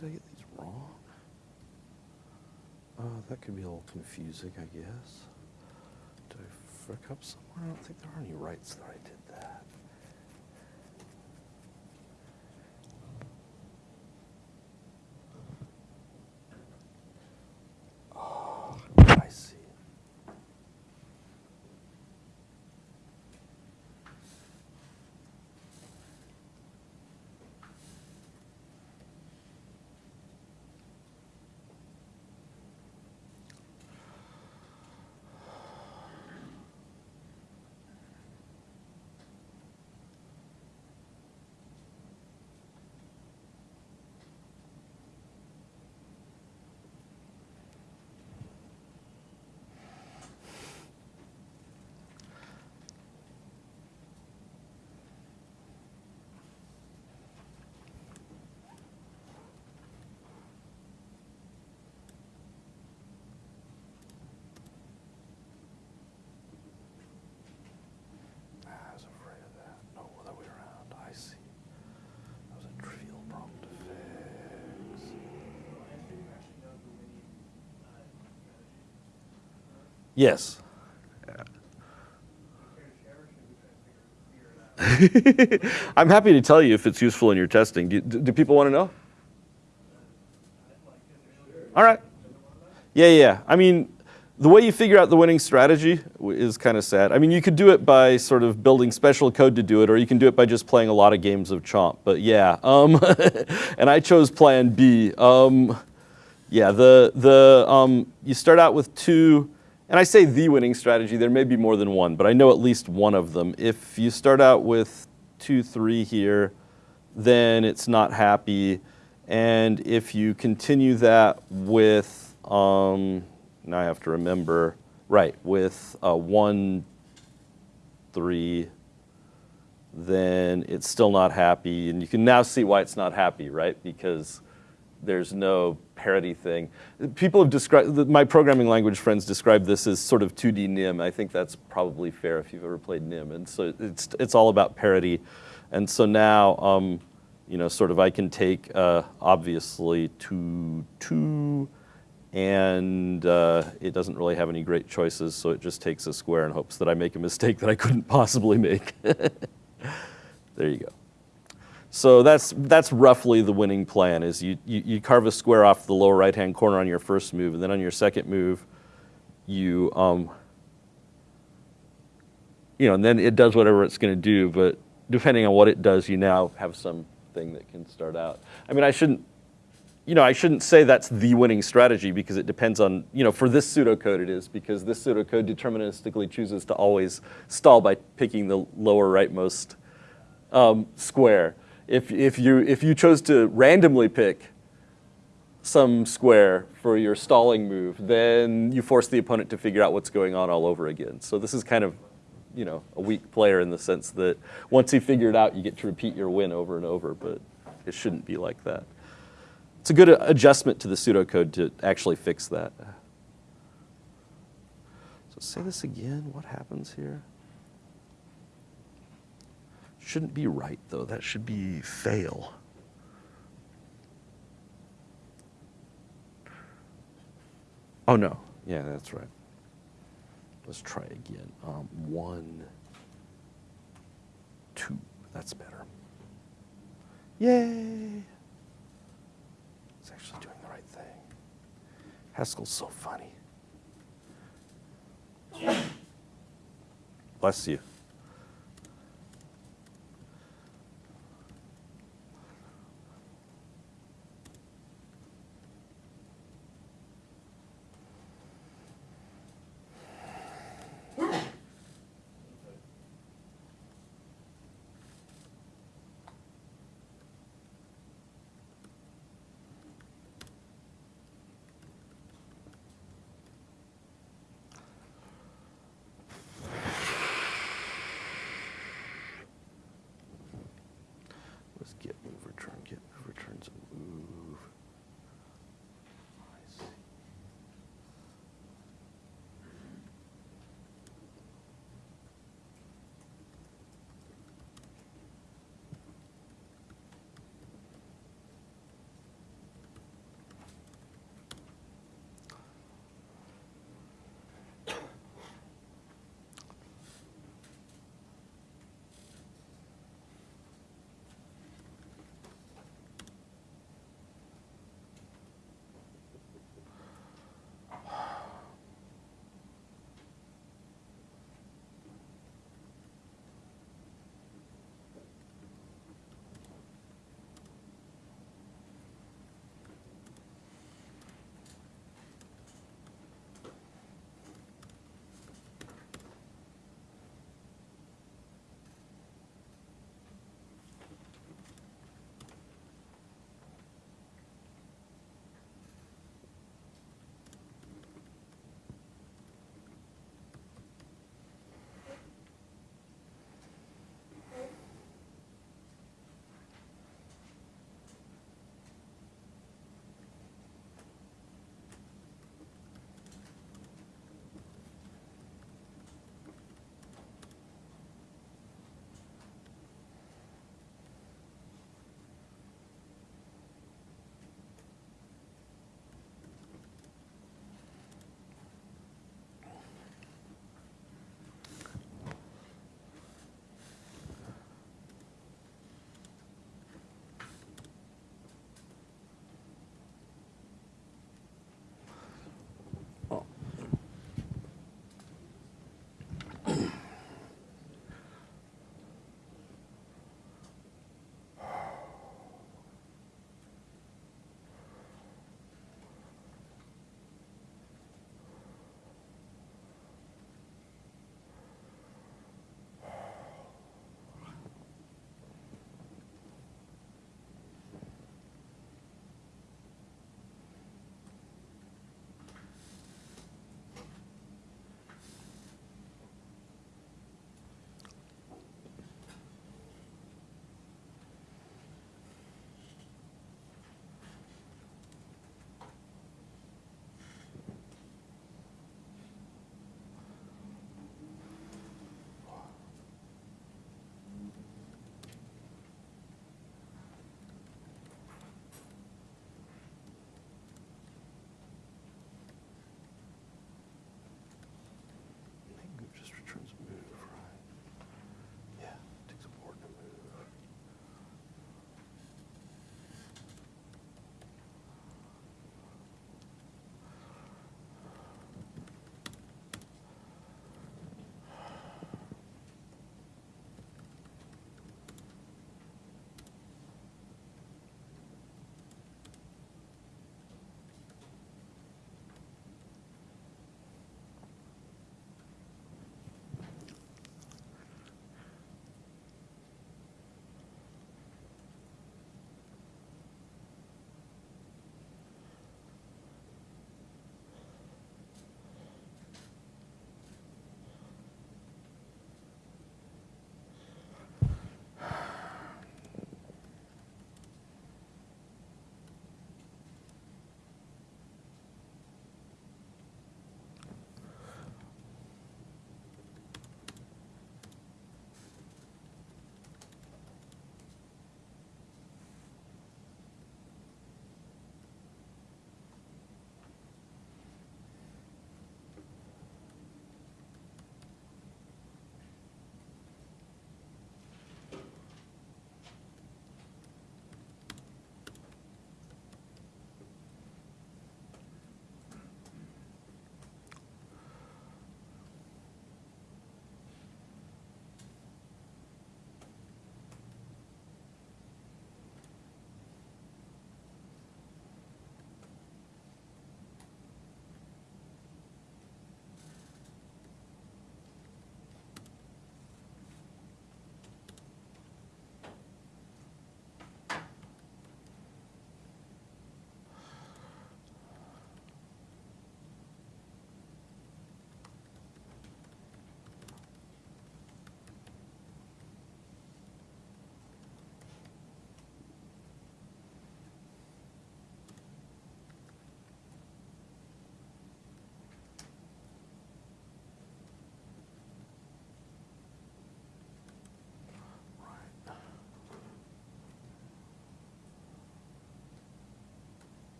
Did I get these wrong? Uh, that could be a little confusing, I guess. Did I frick up somewhere? I don't think there are any rights that I did that. Oh, I see. I was afraid of that. No, other way around. I see. That was a trivial problem to fix. Yes. I'm happy to tell you if it's useful in your testing. Do, do, people want to know? All right. Yeah, yeah. I mean, the way you figure out the winning strategy is kind of sad. I mean, you could do it by sort of building special code to do it, or you can do it by just playing a lot of games of Chomp. But yeah, um, and I chose Plan B. Um, yeah, the the um, you start out with two, and I say the winning strategy. There may be more than one, but I know at least one of them. If you start out with two, three here, then it's not happy. And if you continue that with, um, now I have to remember, right, with one, three, then it's still not happy. And you can now see why it's not happy, right? Because there's no parity thing. People have described, my programming language friends describe this as sort of 2D NIM. I think that's probably fair if you've ever played NIM. And so it's, it's all about parity. And so now, um, you know, sort of I can take, uh, obviously, 2, 2, and uh, it doesn't really have any great choices, so it just takes a square and hopes that I make a mistake that I couldn't possibly make. there you go. So that's, that's roughly the winning plan is you, you, you carve a square off the lower right-hand corner on your first move, and then on your second move, you, um, you know, and then it does whatever it's going to do, but depending on what it does, you now have something that can start out. I mean, I shouldn't, you know, I shouldn't say that's the winning strategy because it depends on, you know, for this pseudocode it is because this pseudocode deterministically chooses to always stall by picking the lower rightmost um, square. If, if, you, if you chose to randomly pick some square for your stalling move, then you force the opponent to figure out what's going on all over again. So this is kind of, you know, a weak player in the sense that once you figure it out, you get to repeat your win over and over, but it shouldn't be like that. It's a good adjustment to the pseudocode to actually fix that. So say this again, what happens here? Shouldn't be right though, that should be fail. Oh no, yeah, that's right. Let's try again. Um, one, two, that's better. Yay! It's actually doing the right thing. Haskell's so funny. Bless you.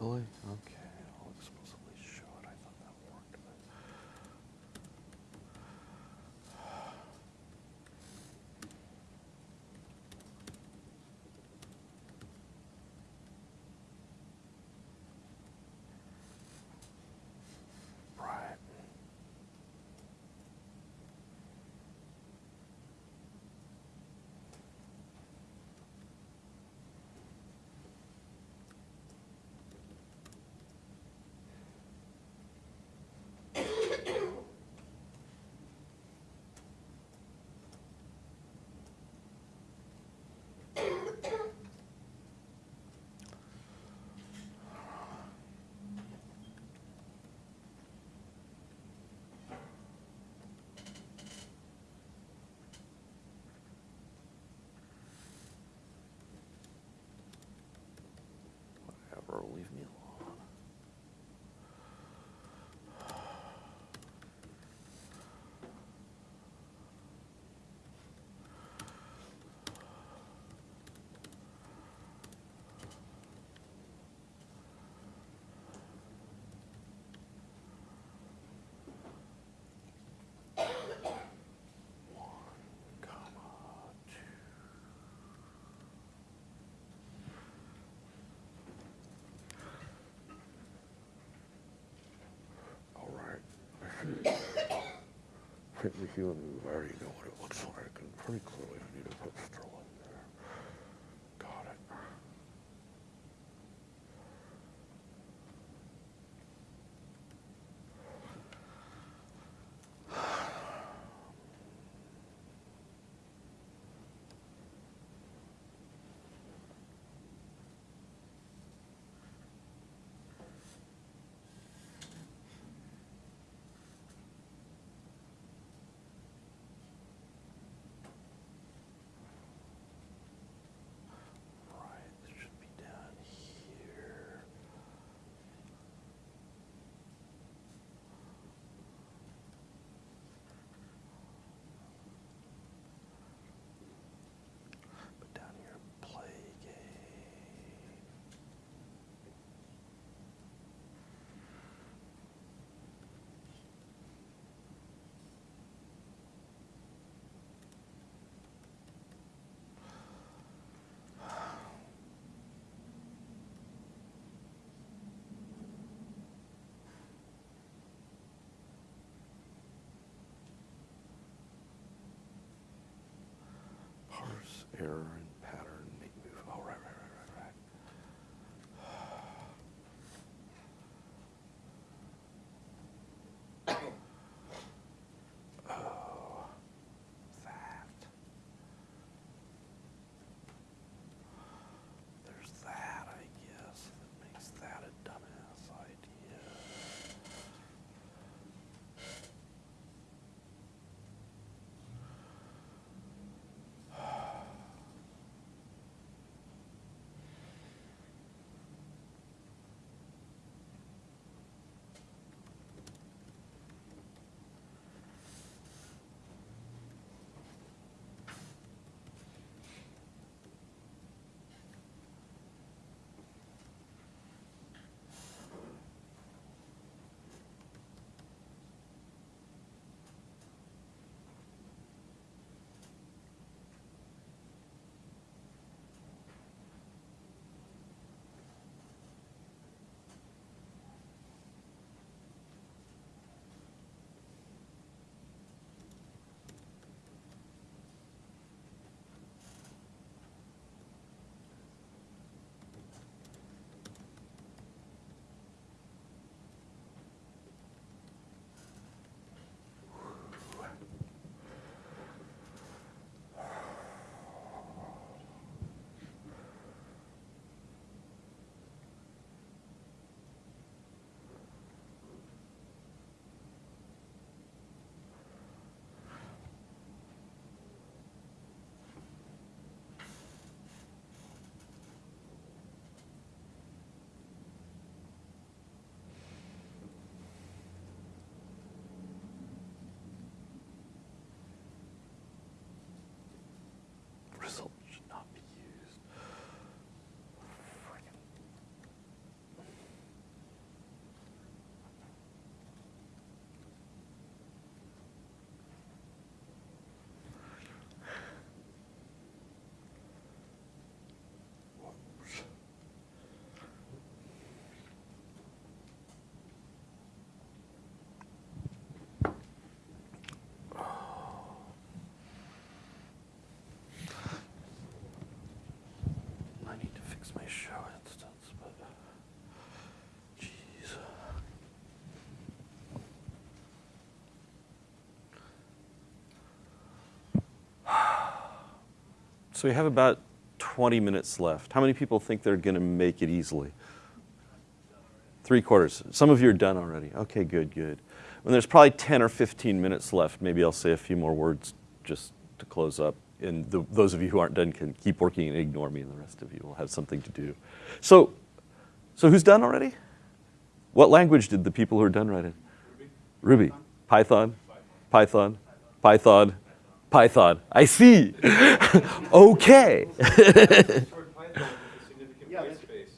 Okay. Faintly and we already know what it looks like, and pretty clearly I need a put straw error. Fix my show instance, but jeez. So we have about 20 minutes left. How many people think they're going to make it easily? Three quarters. Some of you are done already. Okay, good, good. When there's probably 10 or 15 minutes left, maybe I'll say a few more words just to close up. And the, those of you who aren't done can keep working and ignore me, and the rest of you will have something to do. So, so who's done already? What language did the people who are done write in? Ruby. Python. Python. Python. Python. I see. okay. Short Python with a significant Yeah, white that's- space.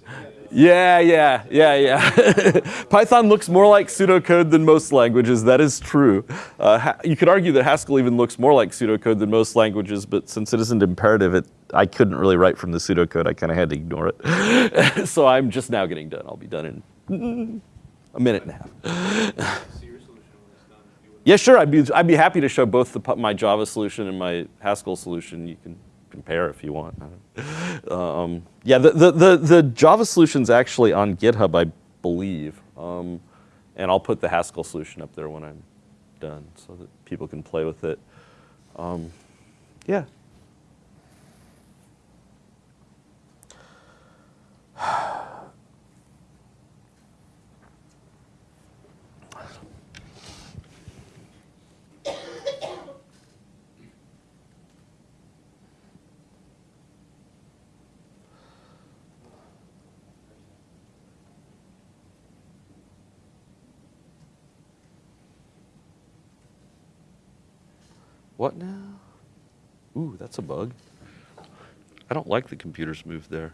Yeah, yeah, yeah, yeah. Python looks more like pseudocode than most languages. That is true. Uh, you could argue that Haskell even looks more like pseudocode than most languages, but since it isn't imperative, it, I couldn't really write from the pseudocode. I kind of had to ignore it. so I'm just now getting done. I'll be done in a minute and a half. See your solution when it's done. if you would. Yeah, sure. I'd be, I'd be happy to show both the, my Java solution and my Haskell solution. You can compare if you want. Um, yeah, the, the, the, the Java solution's actually on GitHub, I believe. Um, and I'll put the Haskell solution up there when I'm done so that people can play with it. Um, yeah. What now? Ooh, that's a bug. I don't like the computer's move there.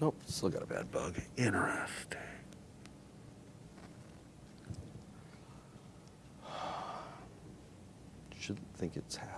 Nope, still got a bad bug. Interesting. Shouldn't think it's happy.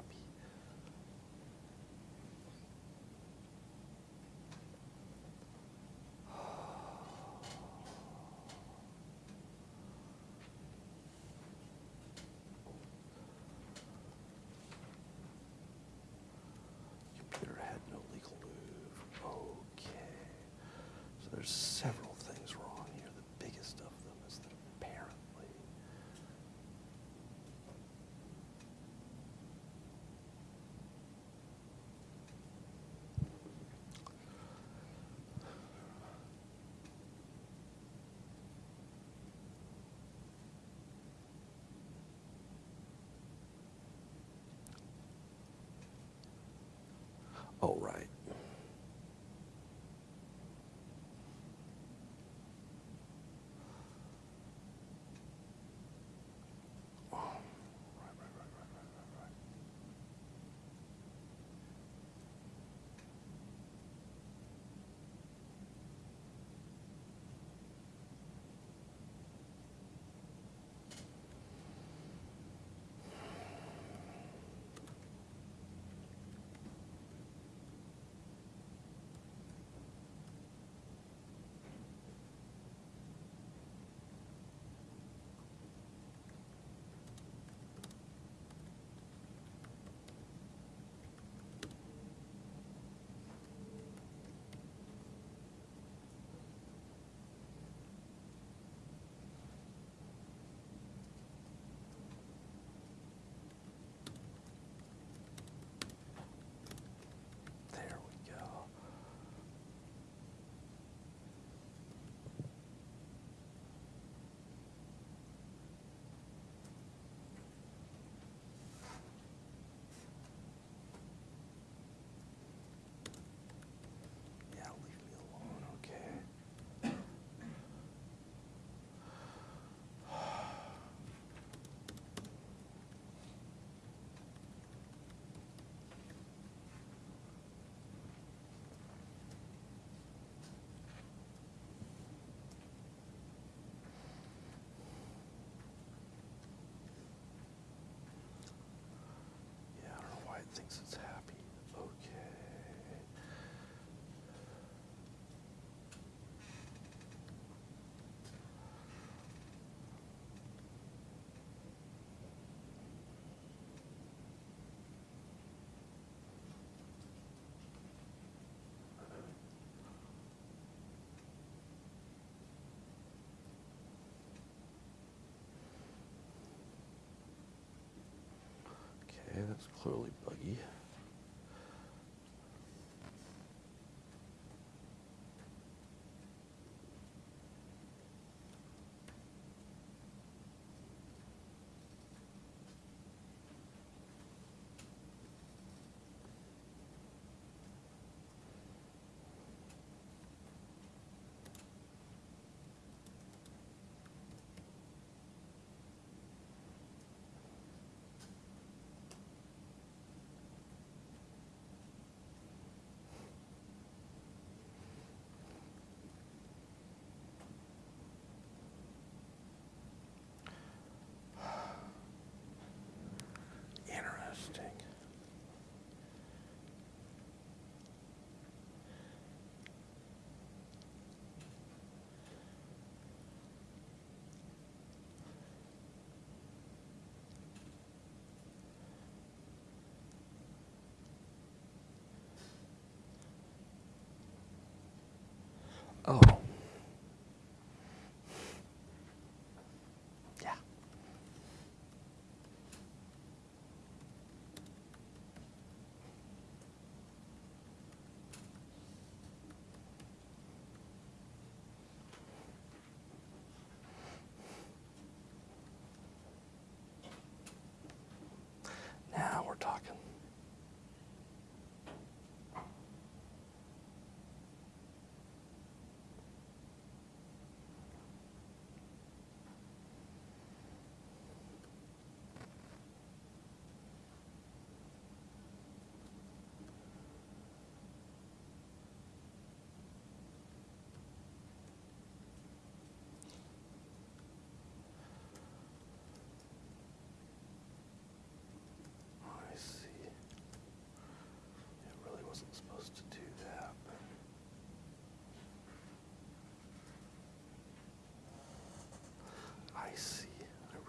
That's clearly buggy.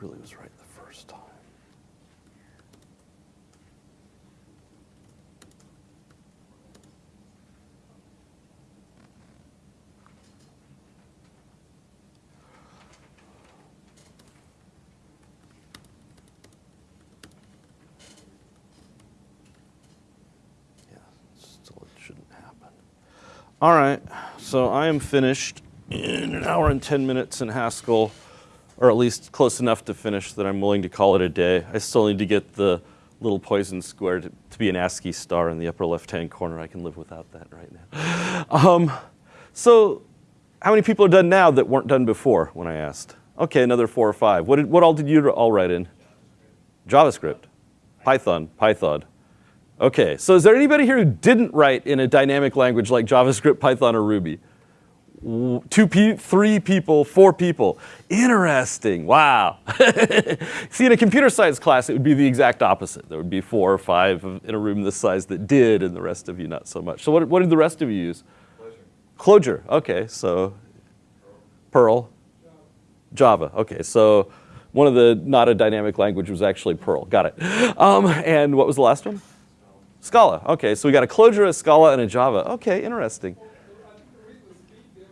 Really was right the first time. Yeah, still it shouldn't happen. All right, so I am finished in an hour and 10 minutes in Haskell, or at least close enough to finish that I'm willing to call it a day. I still need to get the little poison square to, to be an ASCII star in the upper left-hand corner. I can live without that right now. Um, so how many people are done now that weren't done before when I asked? Okay, another four or five. What, did, what all did you all write in? JavaScript, Python, Python. Okay, so is there anybody here who didn't write in a dynamic language like JavaScript, Python, or Ruby? Two, pe- three people, four people. Interesting. Wow. See, in a computer science class, it would be the exact opposite. There would be four or five in a room this size that did, and the rest of you not so much. So, what, what did the rest of you use? Clojure. Okay, so Perl, Java. Okay, so one of the not a dynamic language was actually Perl. Got it. Um, and what was the last one? Scala. Okay, so we got a Clojure, a Scala, and a Java. Okay, interesting. Well, I think the reason the speed diff,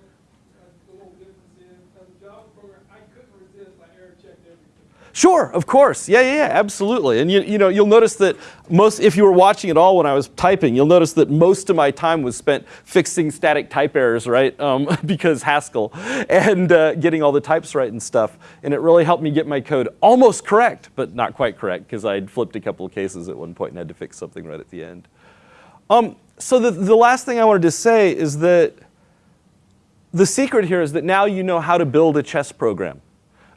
uh, the little difference is, as a Java program, I couldn't resist, I error checked everything. Sure, of course. Yeah, yeah, yeah, absolutely. And you, you know, you'll notice that most, if you were watching at all when I was typing, you'll notice that most of my time was spent fixing static type errors, right? Um, because Haskell and uh, getting all the types right and stuff. And it really helped me get my code almost correct, but not quite correct because I'd flipped a couple of cases at one point and had to fix something right at the end. Um, so the, the last thing I wanted to say is that the secret here is that now you know how to build a chess program.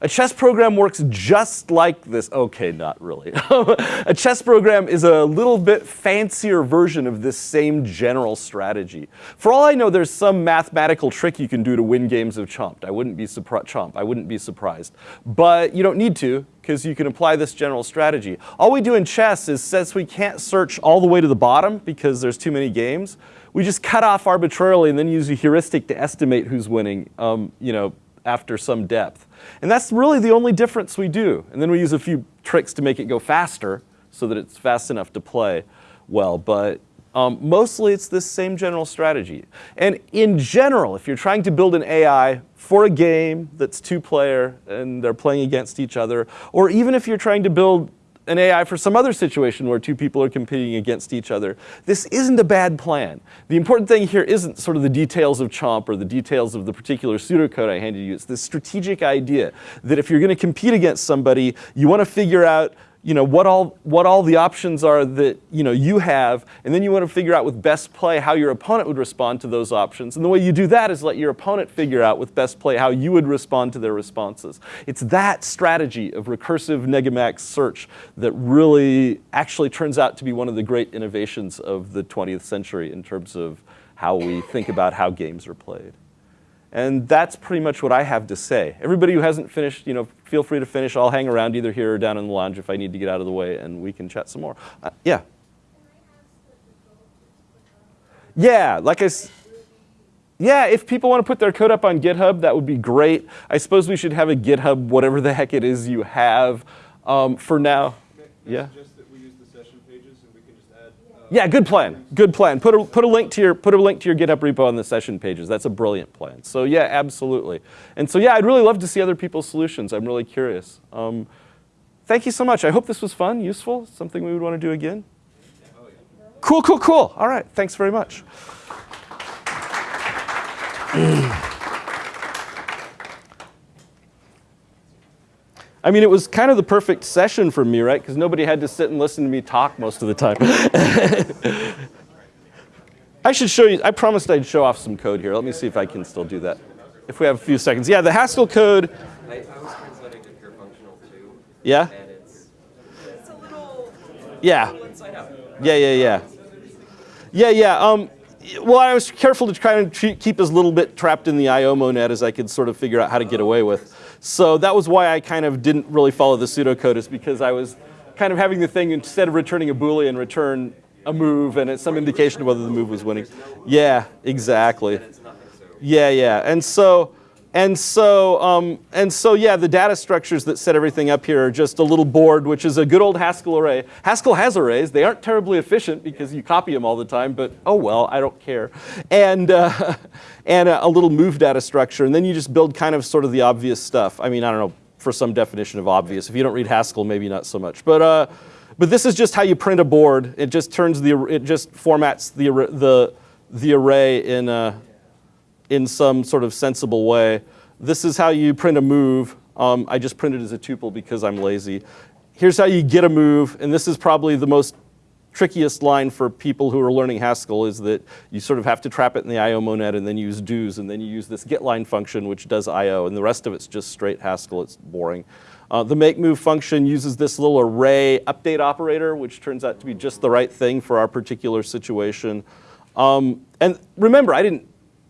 A chess program works just like this. Okay, not really. a chess program is a little bit fancier version of this same general strategy. For all I know, there's some mathematical trick you can do to win games of Chomp. I wouldn't be. Chomp. I wouldn't be surprised. But you don't need to because you can apply this general strategy. All we do in chess is since we can't search all the way to the bottom because there's too many games, we just cut off arbitrarily and then use a heuristic to estimate who's winning. Um, you know, after some depth. And that's really the only difference we do. And then we use a few tricks to make it go faster so that it's fast enough to play well. But um, mostly it's this same general strategy. And in general, if you're trying to build an AI for a game that's two player and they're playing against each other, or even if you're trying to build an AI for some other situation where two people are competing against each other. This isn't a bad plan. The important thing here isn't sort of the details of Chomp or the details of the particular pseudocode I handed you. It's this strategic idea that if you're going to compete against somebody, you want to figure out you know, what all, what all the options are that you, know, you have, and then you want to figure out with best play how your opponent would respond to those options. And the way you do that is let your opponent figure out with best play how you would respond to their responses. It's that strategy of recursive negamax search that really actually turns out to be one of the great innovations of the 20th century in terms of how we think about how games are played. And that's pretty much what I have to say. Everybody who hasn't finished, you know, feel free to finish. I'll hang around either here or down in the lounge if I need to get out of the way, and we can chat some more. Uh, yeah. Yeah, like I. S- yeah, if people want to put their code up on GitHub, that would be great. I suppose we should have a GitHub, whatever the heck it is you have. Um, for now, Can I yeah. suggest that we use the session pages and we can just add? uh, Yeah, good plan. Good plan. Put a, put a link to your put a link to your GitHub repo on the session pages. That's a brilliant plan. So yeah, absolutely. And so yeah, I'd really love to see other people's solutions. I'm really curious. Um, thank you so much. I hope this was fun, useful, something we would want to do again. Cool, cool, cool. All right. Thanks very much. I mean, it was kind of the perfect session for me, right? Because nobody had to sit and listen to me talk most of the time. I should show you, I promised I'd show off some code here. Let me see if I can still do that. If we have a few seconds. Yeah, the Haskell code, I, I was translating to pure functional too, yeah? it's it's little, Yeah. Yeah, yeah, yeah. Yeah, yeah. Um, well, I was careful to try and keep as little bit trapped in the IO monad as I could sort of figure out how to get away with. So that was why I kind of didn't really follow the pseudocode, is because I was kind of having the thing instead of returning a boolean, return a move, and it's some indication of whether the move was winning. Yeah, exactly. Yeah, yeah. And so, and so, um, and so, yeah, the data structures that set everything up here are just a little board, which is a good old Haskell array. Haskell has arrays. They aren't terribly efficient because you copy them all the time, but oh well, I don't care. And, uh, and a, a little move data structure. And then you just build kind of sort of the obvious stuff. I mean, I don't know, for some definition of obvious. If you don't read Haskell, maybe not so much. But, uh, but this is just how you print a board. It just turns the, it just formats the, the, the array in a, in some sort of sensible way. This is how you print a move. Um, I just printed as a tuple because I'm lazy. Here's how you get a move, and this is probably the most trickiest line for people who are learning Haskell is that you sort of have to trap it in the IO monad and then use do's, and then you use this getLine function which does IO, and the rest of it's just straight Haskell. It's boring. Uh, the make move function uses this little array update operator, which turns out to be just the right thing for our particular situation. Um, and remember, I didn't,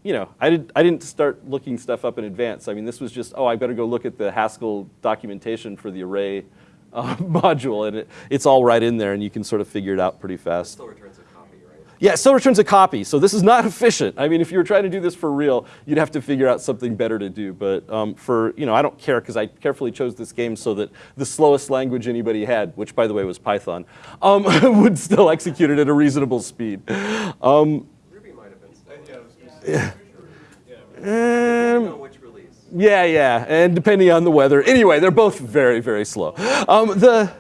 you know, I, did, I didn't start looking stuff up in advance. I mean, this was just, oh, I better go look at the Haskell documentation for the array uh, module, and it, it's all right in there, and you can sort of figure it out pretty fast. Still returns a copy, right? Yeah, it still returns a copy, so this is not efficient. I mean, if you were trying to do this for real, you'd have to figure out something better to do. But um, for, you know, I don't care because I carefully chose this game so that the slowest language anybody had, which by the way was Python, um, would still execute it at a reasonable speed. Um, Ruby might have been slow. Yeah, Know um, yeah, yeah, and depending on the weather. Anyway, they're both very, very slow. Um, the,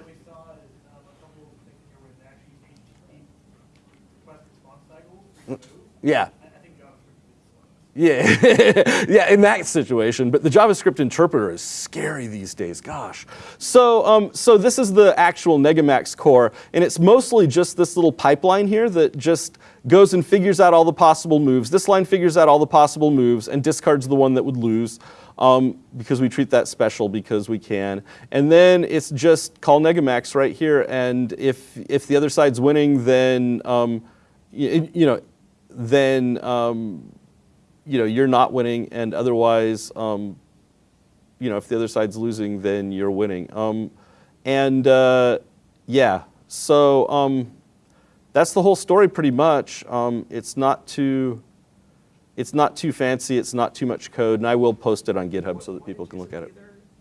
yeah. I, I think JavaScript is slow. Yeah, yeah, in that situation. But the JavaScript interpreter is scary these days. Gosh. So, um, so this is the actual Negamax core, and it's mostly just this little pipeline here that just goes and figures out all the possible moves. This line figures out all the possible moves and discards the one that would lose. Um, because we treat that special because we can. And then it's just call Negamax right here, and if if the other side's winning, then um, y- you know, then um, you know you're not winning, and otherwise, um, you know, if the other side's losing, then you're winning. Um, and uh, yeah, so um, that's the whole story pretty much. Um, it's not too, it's not too fancy. It's not too much code, and I will post it on GitHub so that people can look at it.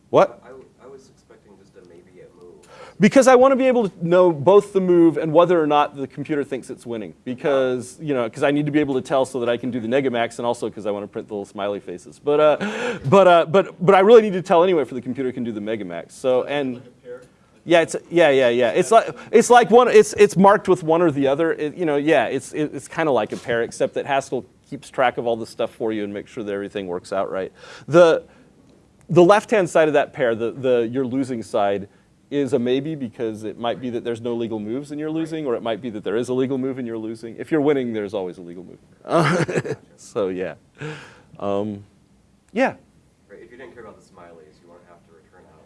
What? I, I was expecting just a maybe a move. Because I want to be able to know both the move and whether or not the computer thinks it's winning. Because you know, because I need to be able to tell so that I can do the negamax, and also because I want to print the little smiley faces. But uh, but uh, but but I really need to tell anyway for the computer can do the negamax. So and Like a pair? Yeah, it's yeah, yeah, yeah. It's like it's like one. It's it's marked with one or the other. It, you know, yeah. It's it, it's kind of like a pair, except that Haskell keeps track of all the stuff for you and makes sure that everything works out right. The the left-hand side of that pair, the the you're losing side, is a maybe because it might be that there's no legal moves and you're losing, or it might be that there is a legal move and you're losing. If you're winning, there's always a legal move. so yeah, um, yeah. Right, if you didn't care about the smileys, you won't have to return out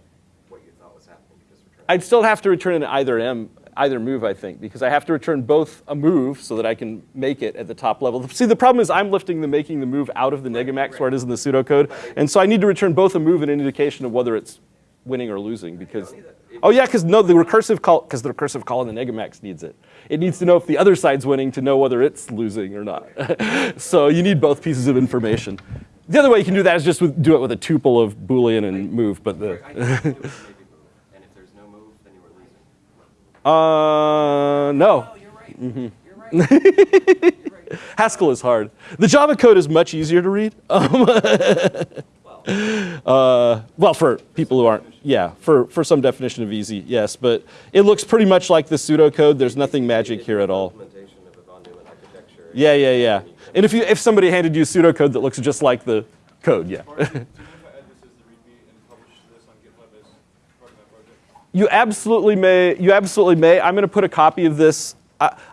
what you thought was happening, you just return. I'd still have to return in either M, either move, I think, because I have to return both a move so that I can make it at the top level. See, the problem is I'm lifting the making the move out of the Negamax where it is in the pseudocode, and so I need to return both a move and an indication of whether it's winning or losing because. Oh yeah, because no, the recursive call, because the recursive call in the Negamax needs it. It needs to know if the other side's winning to know whether it's losing or not. so you need both pieces of information. The other way you can do that is just with, do it with a tuple of Boolean and move, but the. I think you can do it with maybe move, and if there's no move, then you were losing. Uh, no. Oh, you're right. You're right. You're right. Haskell is hard. The Java code is much easier to read. Uh, well, for people who aren't, yeah, for, for some definition of easy, yes. But it looks pretty much like the pseudocode. There's nothing magic here at all. Implementation of a von Neumann architecture. Yeah, yeah, yeah. And if, you, if somebody handed you pseudocode that looks just like the code, yeah. Marty, do you mind if I add this as the README and publish this on GitHub as part of my project? You absolutely may. You absolutely may. I'm going to put a copy of this.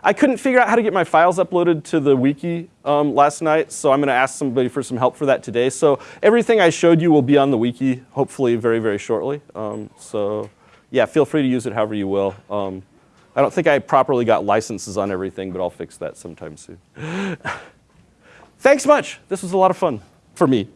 I, couldn't figure out how to get my files uploaded to the wiki um, last night, so I'm going to ask somebody for some help for that today. So everything I showed you will be on the wiki, hopefully very, very shortly. Um, so yeah, feel free to use it however you will. Um, I don't think I properly got licenses on everything, but I'll fix that sometime soon. Thanks much. This was a lot of fun for me.